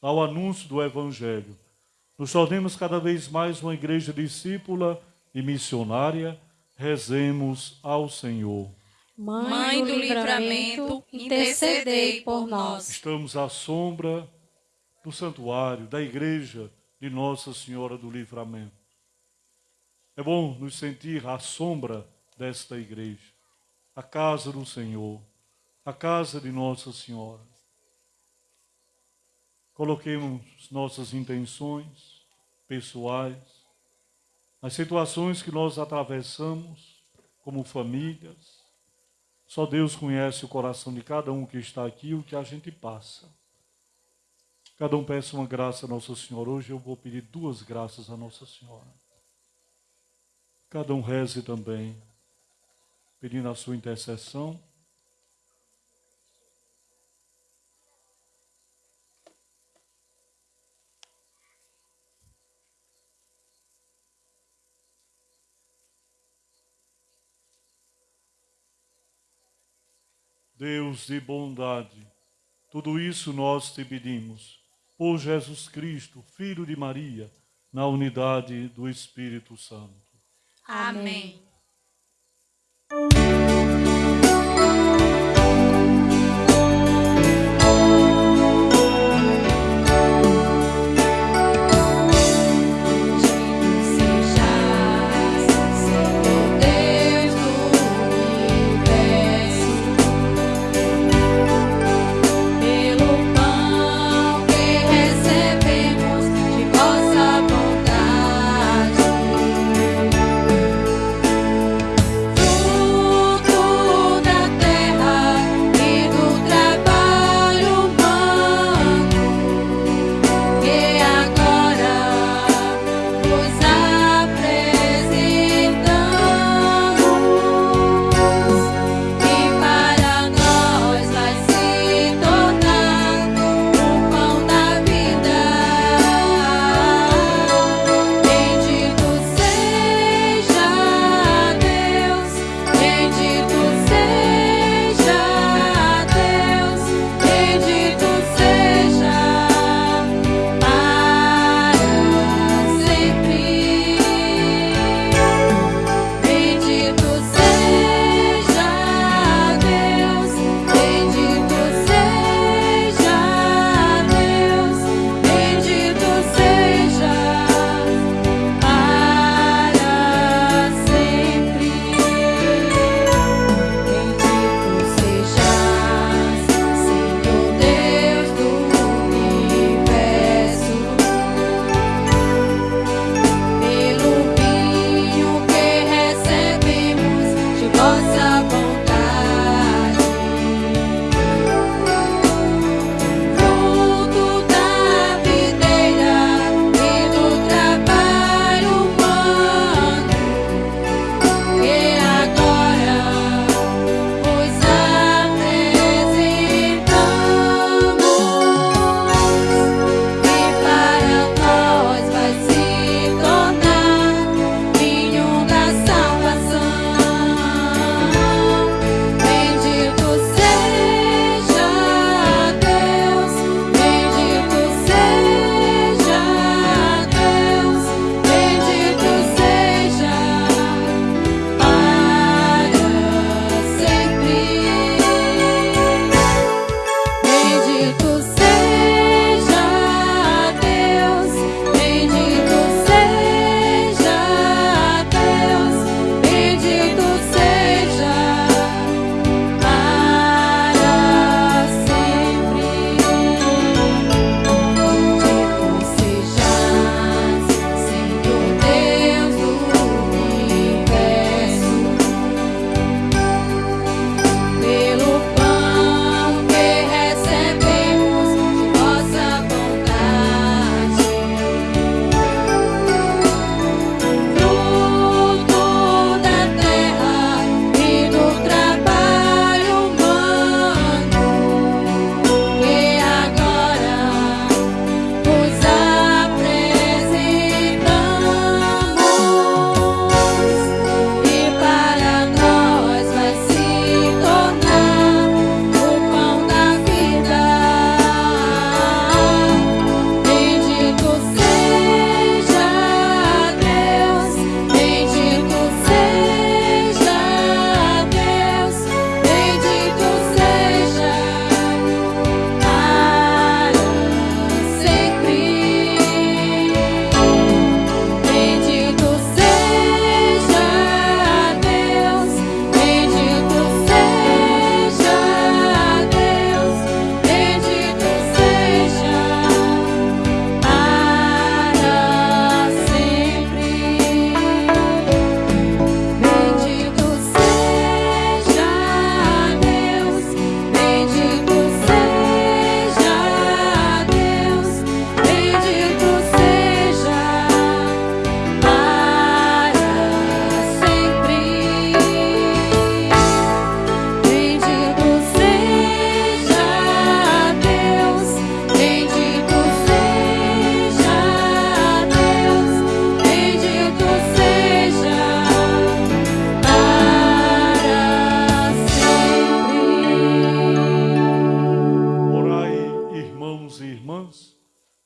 ao anúncio do Evangelho. Nos tornemos cada vez mais uma igreja discípula e missionária, rezemos ao Senhor. Mãe do livramento, intercedei por nós. Estamos à sombra do santuário, da igreja de Nossa Senhora do Livramento. É bom nos sentir à sombra desta igreja, a casa do Senhor, a casa de Nossa Senhora. Coloquemos nossas intenções pessoais, as situações que nós atravessamos como famílias. Só Deus conhece o coração de cada um que está aqui, o que a gente passa. Cada um peça uma graça a Nossa Senhora. Hoje eu vou pedir duas graças a Nossa Senhora. Cada um reze também, pedindo a sua intercessão. Deus de bondade, tudo isso nós te pedimos, por Jesus Cristo, Filho de Maria, na unidade do Espírito Santo. Amém. Bendito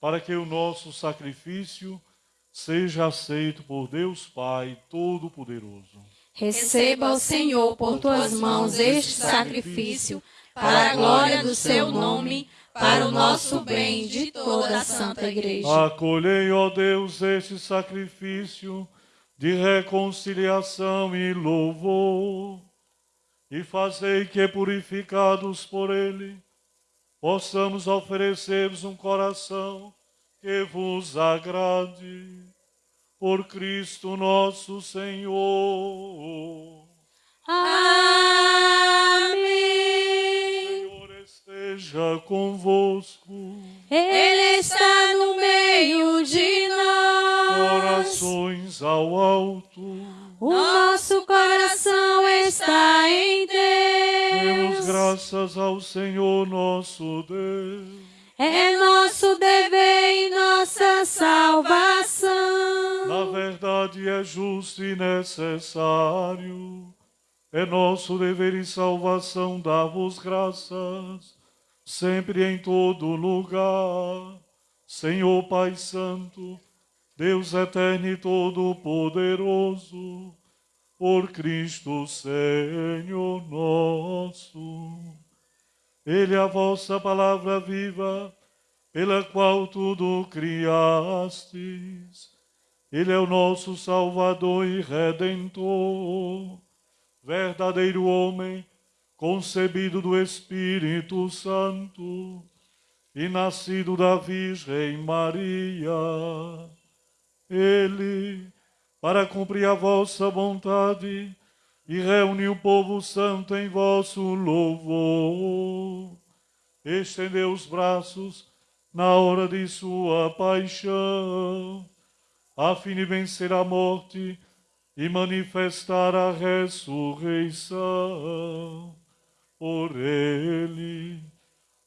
para que o nosso sacrifício seja aceito por Deus Pai Todo-Poderoso. Receba o Senhor por tuas mãos este sacrifício, para a glória do seu nome, para o nosso bem de toda a Santa Igreja. Acolhei, ó Deus, este sacrifício de reconciliação e louvor, e fazei que, purificados por ele, possamos oferecer-vos um coração que vos agrade. Por Cristo nosso Senhor. Amém. Senhor esteja convosco. Ele está no meio de nós. Corações ao alto. O nosso coração está em Demos Deus. graças ao Senhor nosso Deus. É nosso dever e nossa salvação. Na verdade é justo e necessário. É nosso dever e salvação dar-vos graças, sempre em todo lugar. Senhor Pai Santo, Deus eterno e todo-poderoso, por Cristo Senhor nosso. Ele é a vossa palavra viva, pela qual tudo criastes. Ele é o nosso Salvador e Redentor, verdadeiro homem, concebido do Espírito Santo e nascido da Virgem Maria. Ele, para cumprir a vossa vontade, e reunir o povo santo em vosso louvor. Estendeu os braços na hora de sua paixão, a fim de vencer a morte e manifestar a ressurreição. Por ele,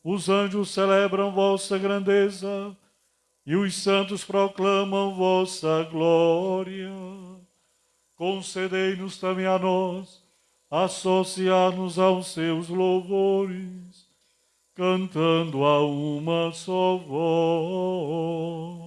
os anjos celebram vossa grandeza e os santos proclamam vossa glória concedei-nos também a nós associar-nos aos seus louvores, cantando a uma só voz.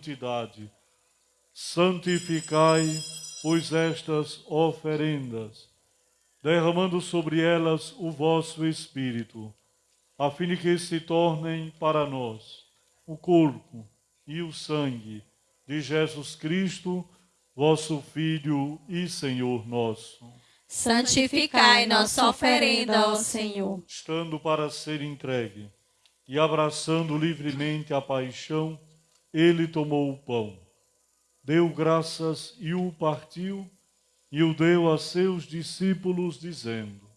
Santidade. Santificai, pois, estas oferendas, derramando sobre elas o vosso Espírito, a fim de que se tornem para nós o corpo e o sangue de Jesus Cristo, vosso Filho e Senhor nosso. Santificai nossa oferenda ao Senhor. estando para ser entregue, e abraçando livremente a paixão, ele tomou o pão, deu graças e o partiu, e o deu a seus discípulos, dizendo: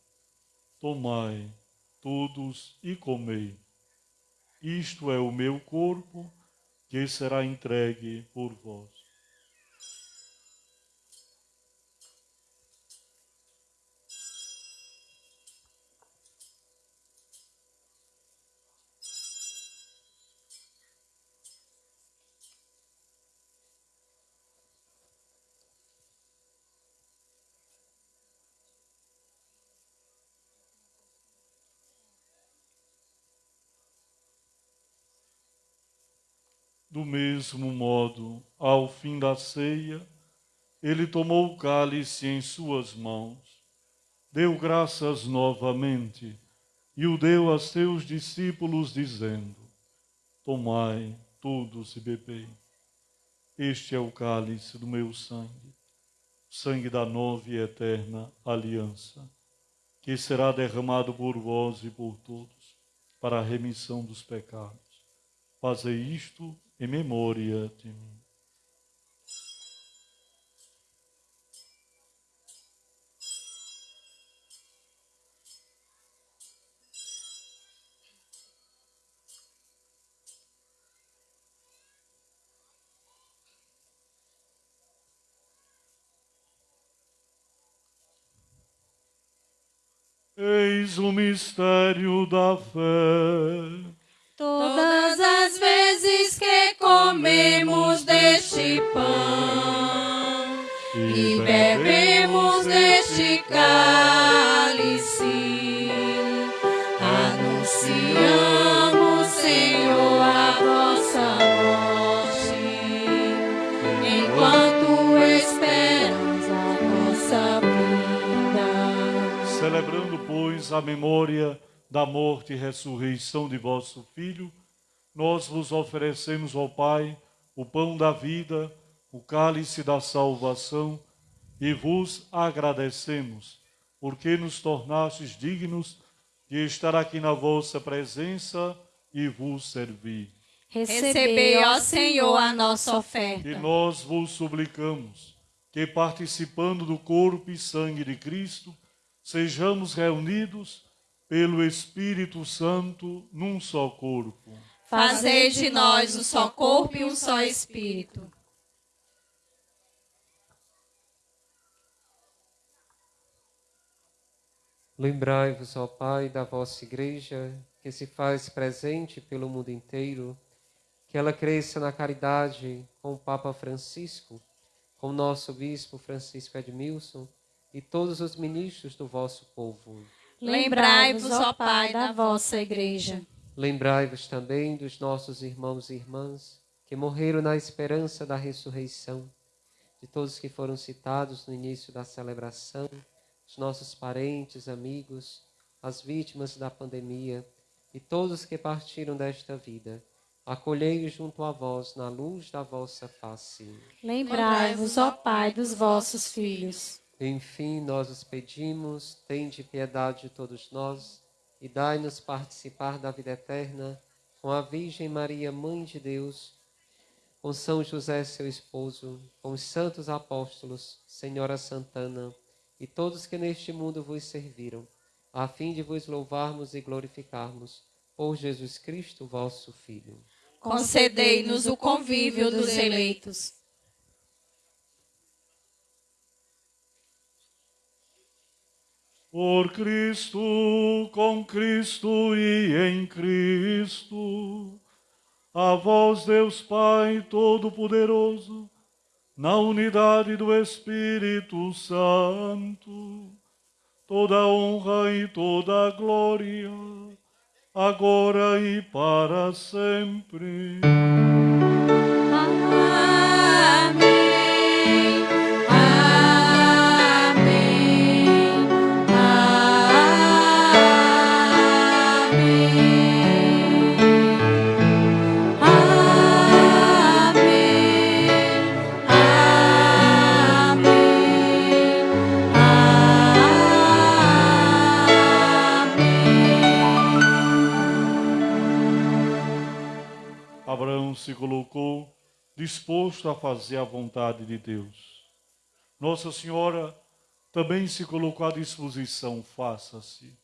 Tomai todos e comei. Isto é o meu corpo, que será entregue por vós. Do mesmo modo, ao fim da ceia, ele tomou o cálice em suas mãos, deu graças novamente e o deu a seus discípulos, dizendo: Tomai todos e bebei. Este é o cálice do meu sangue, sangue da nova e eterna aliança, que será derramado por vós e por todos, para a remissão dos pecados. Fazei isto em memória de mim. Eis o mistério da fé. Todas as vezes que comemos deste pão e bebemos deste cálice, anunciamos, Senhor, a vossa morte, enquanto esperamos a nossa vida. Celebrando, pois, a memória da morte e ressurreição de vosso Filho, nós vos oferecemos, ó Pai, o pão da vida, o cálice da salvação, e vos agradecemos, porque nos tornastes dignos de estar aqui na vossa presença e vos servir. Recebei, ó Senhor, a nossa oferta. E nós vos suplicamos que, participando do corpo e sangue de Cristo, sejamos reunidos pelo Espírito Santo num só corpo. Fazei de nós um só corpo e um só espírito. Lembrai-vos, ó Pai, da vossa Igreja, que se faz presente pelo mundo inteiro, que ela cresça na caridade com o Papa Francisco, com o nosso Bispo Francisco Edmilson e todos os ministros do vosso povo. Lembrai-vos, ó Pai, da vossa Igreja. Lembrai-vos também dos nossos irmãos e irmãs que morreram na esperança da ressurreição, de todos que foram citados no início da celebração, os nossos parentes, amigos, as vítimas da pandemia e todos que partiram desta vida. Acolhei-os junto a vós na luz da vossa face. Lembrai-vos, ó Pai, dos vossos filhos. Enfim, nós os pedimos, tende piedade de todos nós e dai-nos participar da vida eterna com a Virgem Maria, Mãe de Deus, com São José, seu esposo, com os santos apóstolos, Senhora Santana e todos que neste mundo vos serviram, a fim de vos louvarmos e glorificarmos por Jesus Cristo, vosso Filho. Concedei-nos o convívio dos eleitos. Por Cristo, com Cristo e em Cristo, a vós, Deus Pai Todo-Poderoso, na unidade do Espírito Santo, toda honra e toda glória, agora e para sempre. Se colocou disposto a fazer a vontade de Deus. Nossa Senhora também se colocou à disposição, faça-se.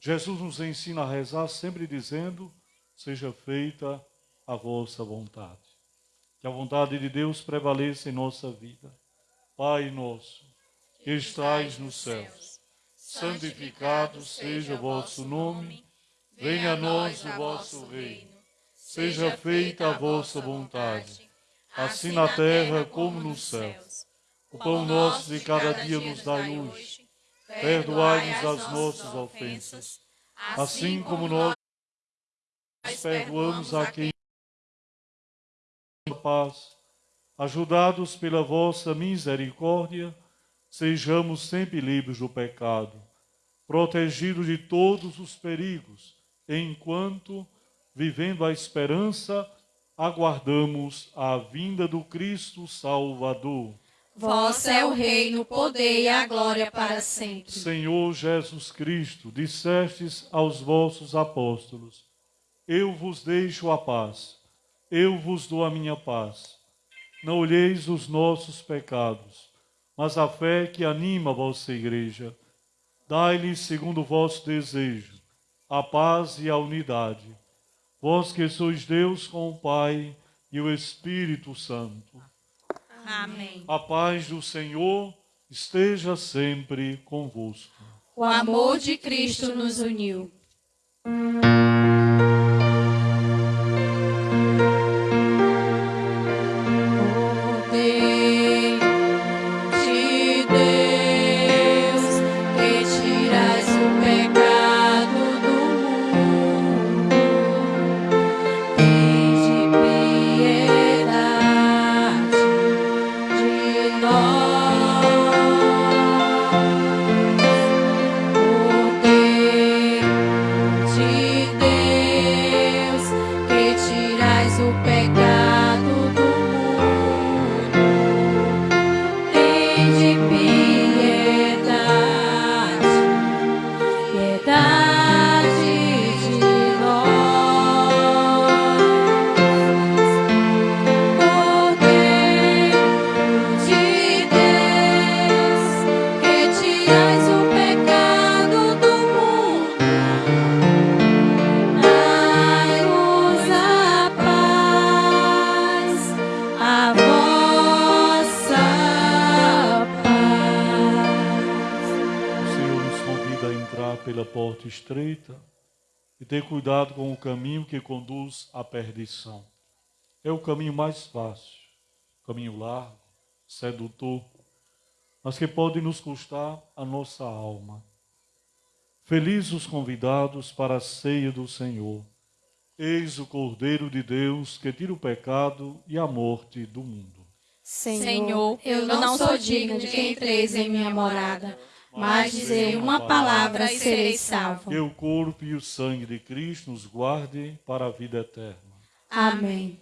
Jesus nos ensina a rezar sempre dizendo: seja feita a vossa vontade. Que a vontade de Deus prevaleça em nossa vida. Pai nosso, que estais nos céus, santificado seja o vosso nome, venha a nós o vosso reino, seja feita a vossa vontade, assim na terra como nos céus. O pão nosso de cada dia nos dai hoje. Perdoai-nos as nossas ofensas, assim como nós perdoamos a quem paz. Ajudados pela vossa misericórdia, sejamos sempre livres do pecado, protegidos de todos os perigos, enquanto, vivendo a esperança, aguardamos a vinda do Cristo Salvador. Vosso é o reino, o poder e a glória para sempre. Senhor Jesus Cristo, dissestes aos vossos apóstolos: Eu vos deixo a paz, eu vos dou a minha paz. Não olheis os nossos pecados, mas a fé que anima a vossa igreja. Dai-lhes, segundo o vosso desejo, a paz e a unidade. Vós que sois Deus com o Pai e o Espírito Santo. Amém. A paz do Senhor esteja sempre convosco. O amor de Cristo nos uniu. Que conduz à perdição. É o caminho mais fácil, caminho largo, sedutor, mas que pode nos custar a nossa alma. Felizes os convidados para a ceia do Senhor. Eis o Cordeiro de Deus que tira o pecado e a morte do mundo. Senhor, eu não sou digno de que entreis em minha morada, mas dizei uma palavra e serei salvo. Que o corpo e o sangue de Cristo nos guarde para a vida eterna. Amém.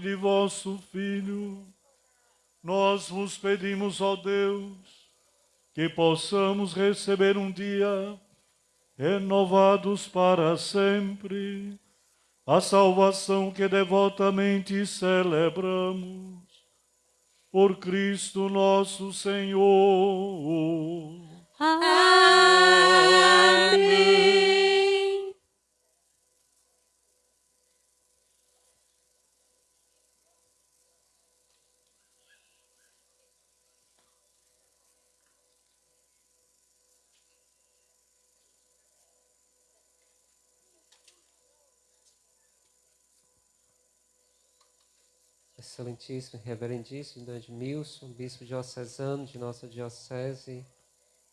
De vosso Filho, nós vos pedimos, ó Deus, que possamos receber um dia, renovados para sempre, a salvação que devotamente celebramos. Por Cristo nosso Senhor. Amém. Excelentíssimo, reverendíssimo Dom Edmilson, bispo diocesano de nossa diocese,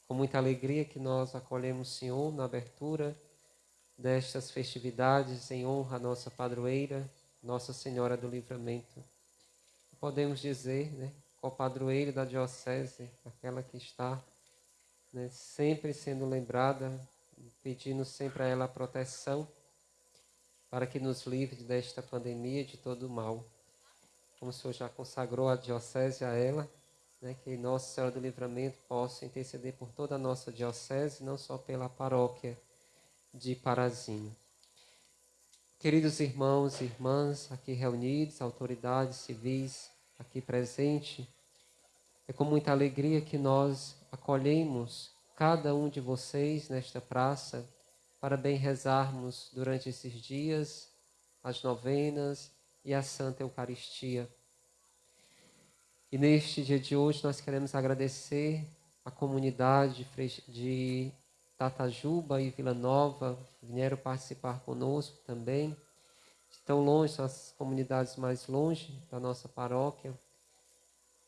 com muita alegria que nós acolhemos o Senhor na abertura destas festividades em honra à nossa padroeira, Nossa Senhora do Livramento. Podemos dizer, né, co-padroeira da diocese, aquela que está né, sempre sendo lembrada, pedindo sempre a ela a proteção para que nos livre desta pandemia e de todo o mal como o Senhor já consagrou a diocese a ela, né, que Nossa Senhora do Livramento possa interceder por toda a nossa diocese, não só pela paróquia de Parazinho. Queridos irmãos e irmãs aqui reunidos, autoridades civis aqui presentes, é com muita alegria que nós acolhemos cada um de vocês nesta praça para bem rezarmos durante esses dias as novenas e a Santa Eucaristia. E neste dia de hoje nós queremos agradecer a comunidade de Tatajuba e Vila Nova, que vieram participar conosco também. Estão longe, são as comunidades mais longe da nossa paróquia.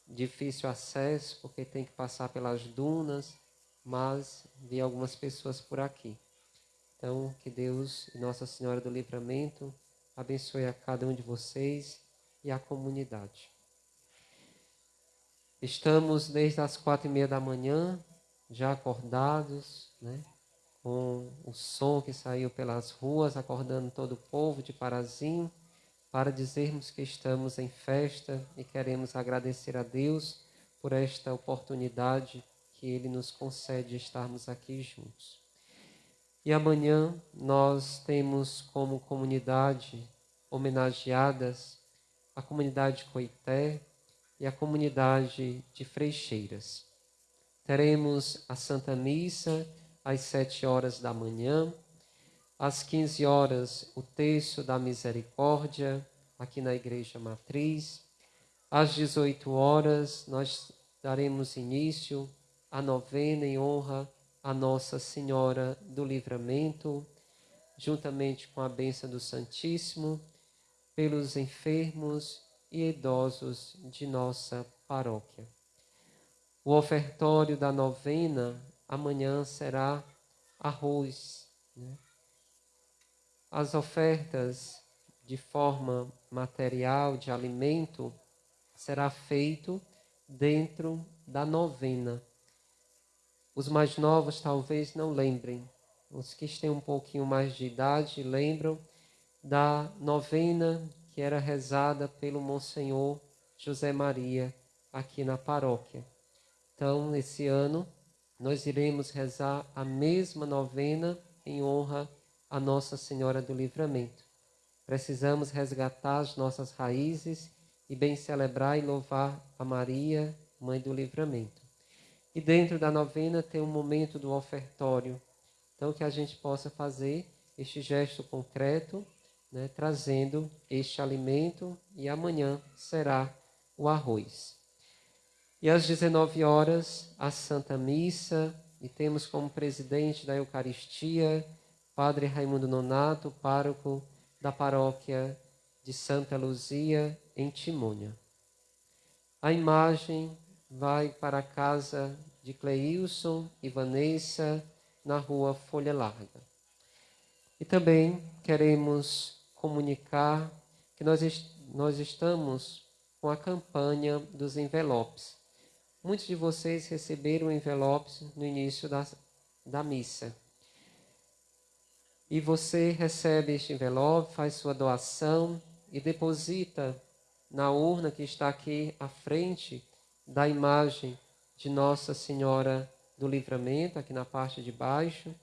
Difícil acesso, porque tem que passar pelas dunas, mas vi algumas pessoas por aqui. Então, que Deus e Nossa Senhora do Livramento abençoe a cada um de vocês e a comunidade. Estamos desde as quatro e meia da manhã, já acordados, né? com o som que saiu pelas ruas, acordando todo o povo de Parazinho, para dizermos que estamos em festa e queremos agradecer a Deus por esta oportunidade que Ele nos concede de estarmos aqui juntos. E amanhã nós temos como comunidade homenageadas a comunidade Coité e a comunidade de Freixeiras. Teremos a Santa Missa às sete horas da manhã, às 15 horas o Terço da Misericórdia, aqui na Igreja Matriz. Às 18 horas nós daremos início à novena em honra a Nossa Senhora do Livramento, juntamente com a bênção do Santíssimo, pelos enfermos e idosos de nossa paróquia. O ofertório da novena amanhã será arroz. Né? As ofertas de forma material, de alimento, será feito dentro da novena. Os mais novos talvez não lembrem. Os que têm um pouquinho mais de idade lembram da novena que era rezada pelo Monsenhor José Maria aqui na paróquia. Então, esse ano, nós iremos rezar a mesma novena em honra a Nossa Senhora do Livramento. Precisamos resgatar as nossas raízes e bem celebrar e louvar a Maria, Mãe do Livramento. E dentro da novena tem um momento do ofertório. Então, que a gente possa fazer este gesto concreto né, trazendo este alimento e amanhã será o arroz. E às 19 horas, a Santa Missa, e temos como presidente da Eucaristia Padre Raimundo Nonato, pároco da paróquia de Santa Luzia, em Timônia. A imagem vai para a casa de Cleilson e Vanessa, na rua Folha Larga. E também queremos comunicar que nós, nós estamos com a campanha dos envelopes. Muitos de vocês receberam envelopes no início da, da missa. E você recebe este envelope, faz sua doação e deposita na urna que está aqui à frente da imagem de Nossa Senhora do Livramento, aqui na parte de baixo.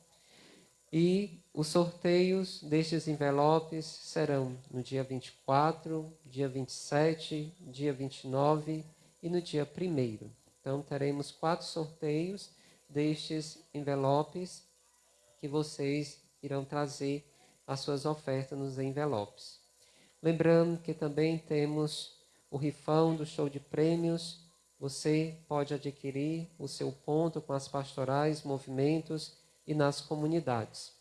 E os sorteios destes envelopes serão no dia 24, dia 27, dia 29 e no dia 1. Então, teremos quatro sorteios destes envelopes que vocês irão trazer as suas ofertas nos envelopes. Lembrando que também temos o rifão do show de prêmios. Você pode adquirir o seu ponto com as pastorais, movimentos e nas comunidades.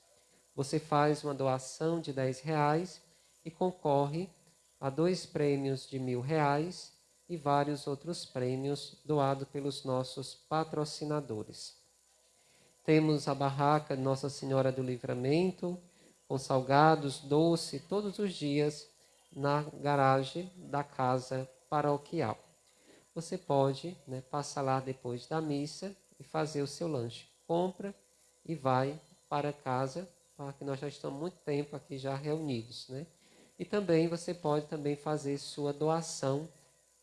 Você faz uma doação de 10 reais e concorre a dois prêmios de mil reais e vários outros prêmios doados pelos nossos patrocinadores. Temos a barraca Nossa Senhora do Livramento, com salgados, doce, todos os dias na garagem da casa paroquial. Você pode né, passar lá depois da missa e fazer o seu lanche. Compra e vai para casa, porque nós já estamos muito tempo aqui já reunidos, né? E também você pode também fazer sua doação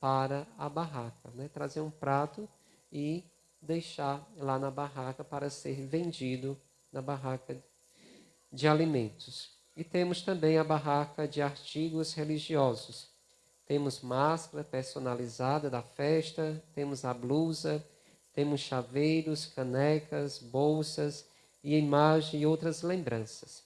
para a barraca, né? Trazer um prato e deixar lá na barraca para ser vendido na barraca de alimentos. E temos também a barraca de artigos religiosos. Temos máscara personalizada da festa, temos a blusa, temos chaveiros, canecas, bolsas e imagem e outras lembranças.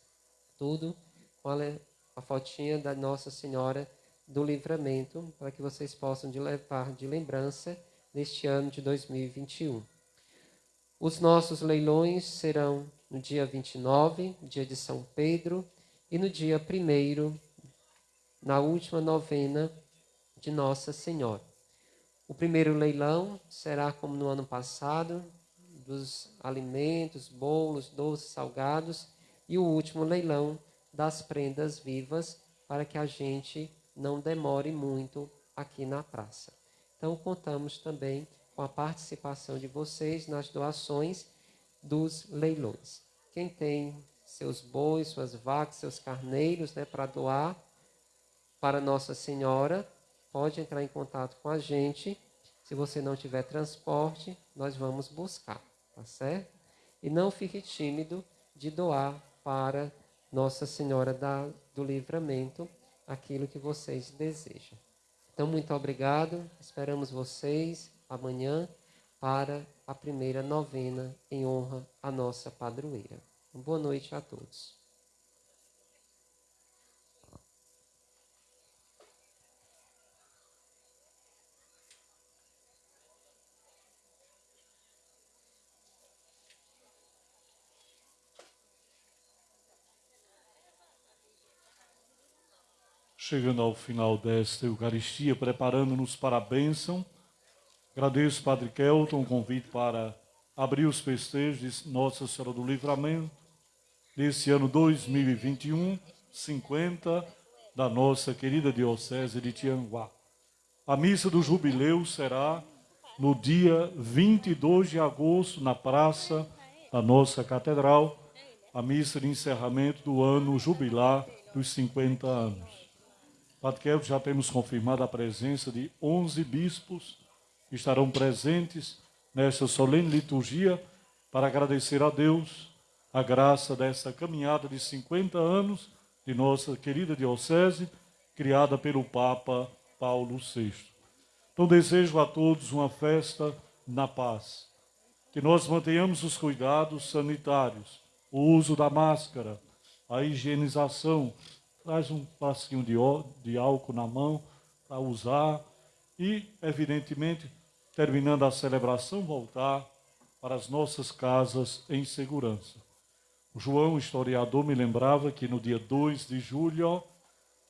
Tudo com a, fotinha da Nossa Senhora do Livramento, para que vocês possam de levar de lembrança neste ano de 2021. Os nossos leilões serão no dia 29, dia de São Pedro, e no dia 1, na última novena de Nossa Senhora. O primeiro leilão será como no ano passado, dos alimentos, bolos, doces, salgados, e o último leilão das prendas vivas, para que a gente não demore muito aqui na praça. Então, contamos também com a participação de vocês nas doações dos leilões. Quem tem seus bois, suas vacas, seus carneiros né, para doar para Nossa Senhora, pode entrar em contato com a gente. Se você não tiver transporte, nós vamos buscar, tá certo? E não fique tímido de doar para Nossa Senhora da, do Livramento aquilo que vocês desejam. Então, muito obrigado. Esperamos vocês amanhã para a primeira novena em honra à nossa padroeira. Boa noite a todos. Chegando ao final desta Eucaristia, preparando-nos para a bênção. Agradeço, Padre Kelton, o convite para abrir os festejos de Nossa Senhora do Livramento, desse ano 2021, 50, da nossa querida Diocese de Tianguá. A missa do jubileu será no dia 22 de agosto, na praça da nossa catedral, a missa de encerramento do ano jubilar dos 50 anos. Kelvin, já temos confirmado a presença de 11 bispos que estarão presentes nesta solene liturgia para agradecer a Deus a graça dessa caminhada de 50 anos de nossa querida diocese, criada pelo Papa Paulo VI. Então desejo a todos uma festa na paz. Que nós mantenhamos os cuidados sanitários, o uso da máscara, a higienização, traz um frasquinho de, de álcool na mão para usar e, evidentemente, terminando a celebração, voltar para as nossas casas em segurança. O João, historiador, me lembrava que no dia 2 de julho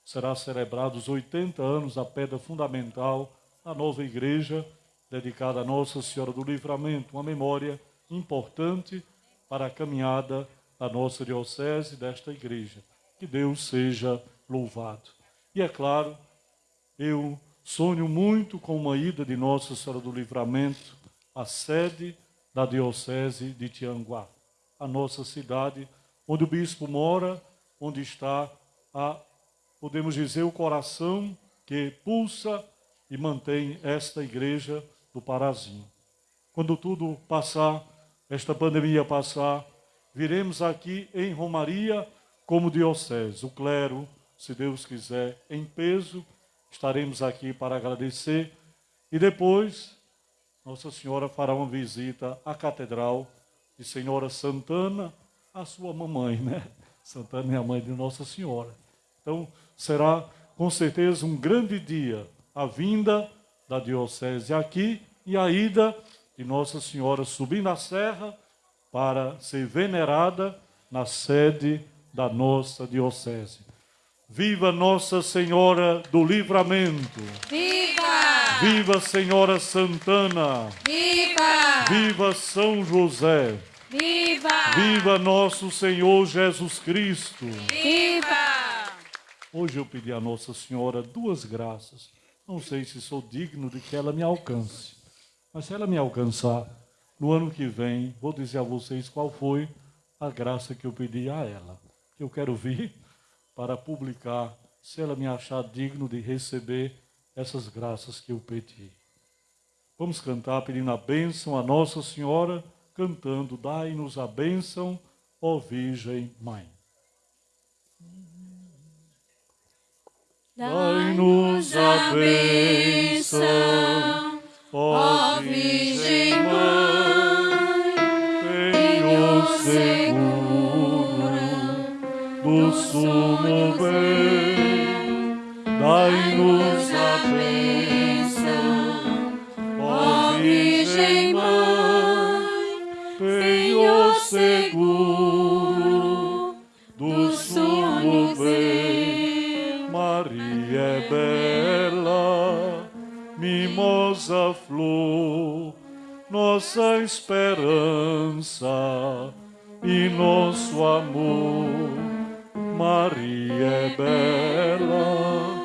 será celebrado os 80 anos da pedra fundamental da nova igreja, dedicada a Nossa Senhora do Livramento, uma memória importante para a caminhada da nossa diocese, desta igreja. Que Deus seja louvado. E é claro, eu sonho muito com uma ida de Nossa Senhora do Livramento à sede da diocese de Tianguá, a nossa cidade, onde o bispo mora, onde está a, podemos dizer, o coração que pulsa e mantém esta igreja do Parazinho. Quando tudo passar, esta pandemia passar, viremos aqui em Romaria como diocese, o clero, se Deus quiser, em peso, estaremos aqui para agradecer e depois Nossa Senhora fará uma visita à Catedral de Senhora Santana, a sua mamãe, né? Santana é a mãe de Nossa Senhora. Então, será com certeza um grande dia a vinda da diocese aqui e a ida de Nossa Senhora subindo a serra para ser venerada na sede da nossa diocese. Viva Nossa Senhora do Livramento! Viva! Viva Senhora Santana! Viva! Viva São José! Viva! Viva nosso Senhor Jesus Cristo! Viva! Hoje eu pedi a Nossa Senhora duas graças. Não sei se sou digno de que ela me alcance, mas se ela me alcançar, no ano que vem, vou dizer a vocês qual foi a graça que eu pedi a ela. Eu quero vir para publicar, se ela me achar digno de receber essas graças que eu pedi. Vamos cantar pedindo a bênção a Nossa Senhora, cantando: Dai-nos a bênção, ó Virgem Mãe. Dai-nos a bênção, ó Virgem Mãe, seguro do sumo bem. Dai-nos a bênção, ó Virgem Mãe, tenho seguro do sumo bem. Maria é bela, mimosa flor, nossa esperança e nosso amor. Maria é bela,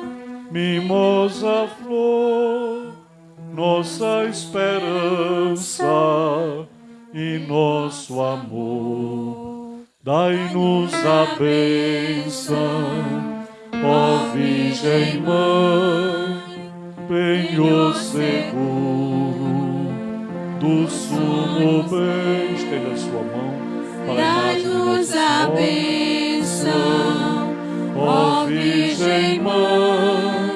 mimosa flor, nossa esperança e nosso amor. Dai-nos a bênção Ó Virgem Mãe, penho seguro do sumo bem. Estenda sua mão para a imagem bênção, Ó Virgem Mãe,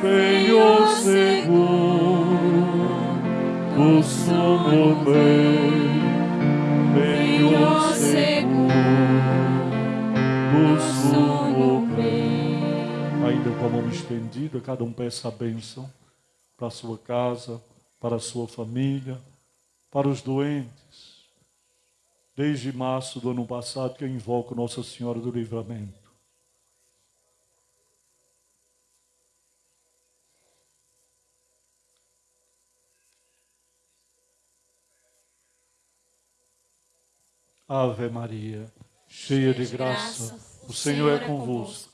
penho seguro do sumo bem. Penho seguro do sumo bem. Ainda com a mão estendida, cada um peça a bênção para a sua casa, para a sua família, para os doentes. Desde março do ano passado que eu invoco Nossa Senhora do Livramento. Ave Maria, cheia de graça, o Senhor é convosco.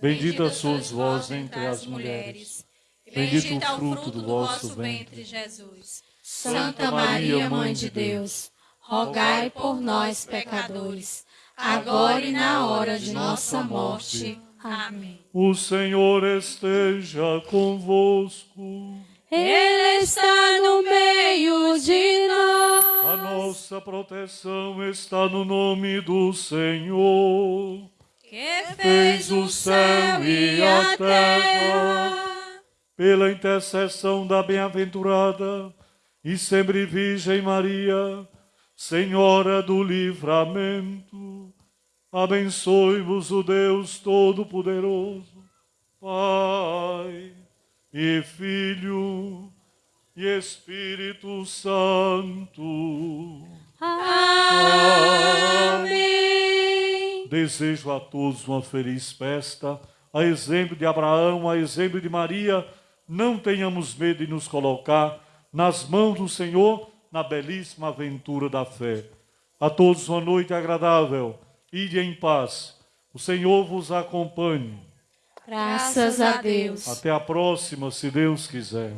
Bendita sois vós entre as mulheres. Bendito o fruto do vosso ventre. Jesus. Santa Maria, Mãe de Deus, rogai por nós, pecadores, agora e na hora de nossa morte. Amém. O Senhor esteja convosco. Ele está no meio de nós. A nossa proteção está no nome do Senhor. que fez o céu e a terra. Pela intercessão da bem-aventurada e sempre Virgem Maria, Senhora do Livramento, Abençoe-vos o Deus Todo-Poderoso, Pai e Filho e Espírito Santo. Amém. Desejo a todos uma feliz festa. A exemplo de Abraão, a exemplo de Maria, não tenhamos medo de nos colocar nas mãos do Senhor na belíssima aventura da fé. A todos uma noite agradável. Ide em paz. O Senhor vos acompanhe. Graças a Deus. Até a próxima, se Deus quiser.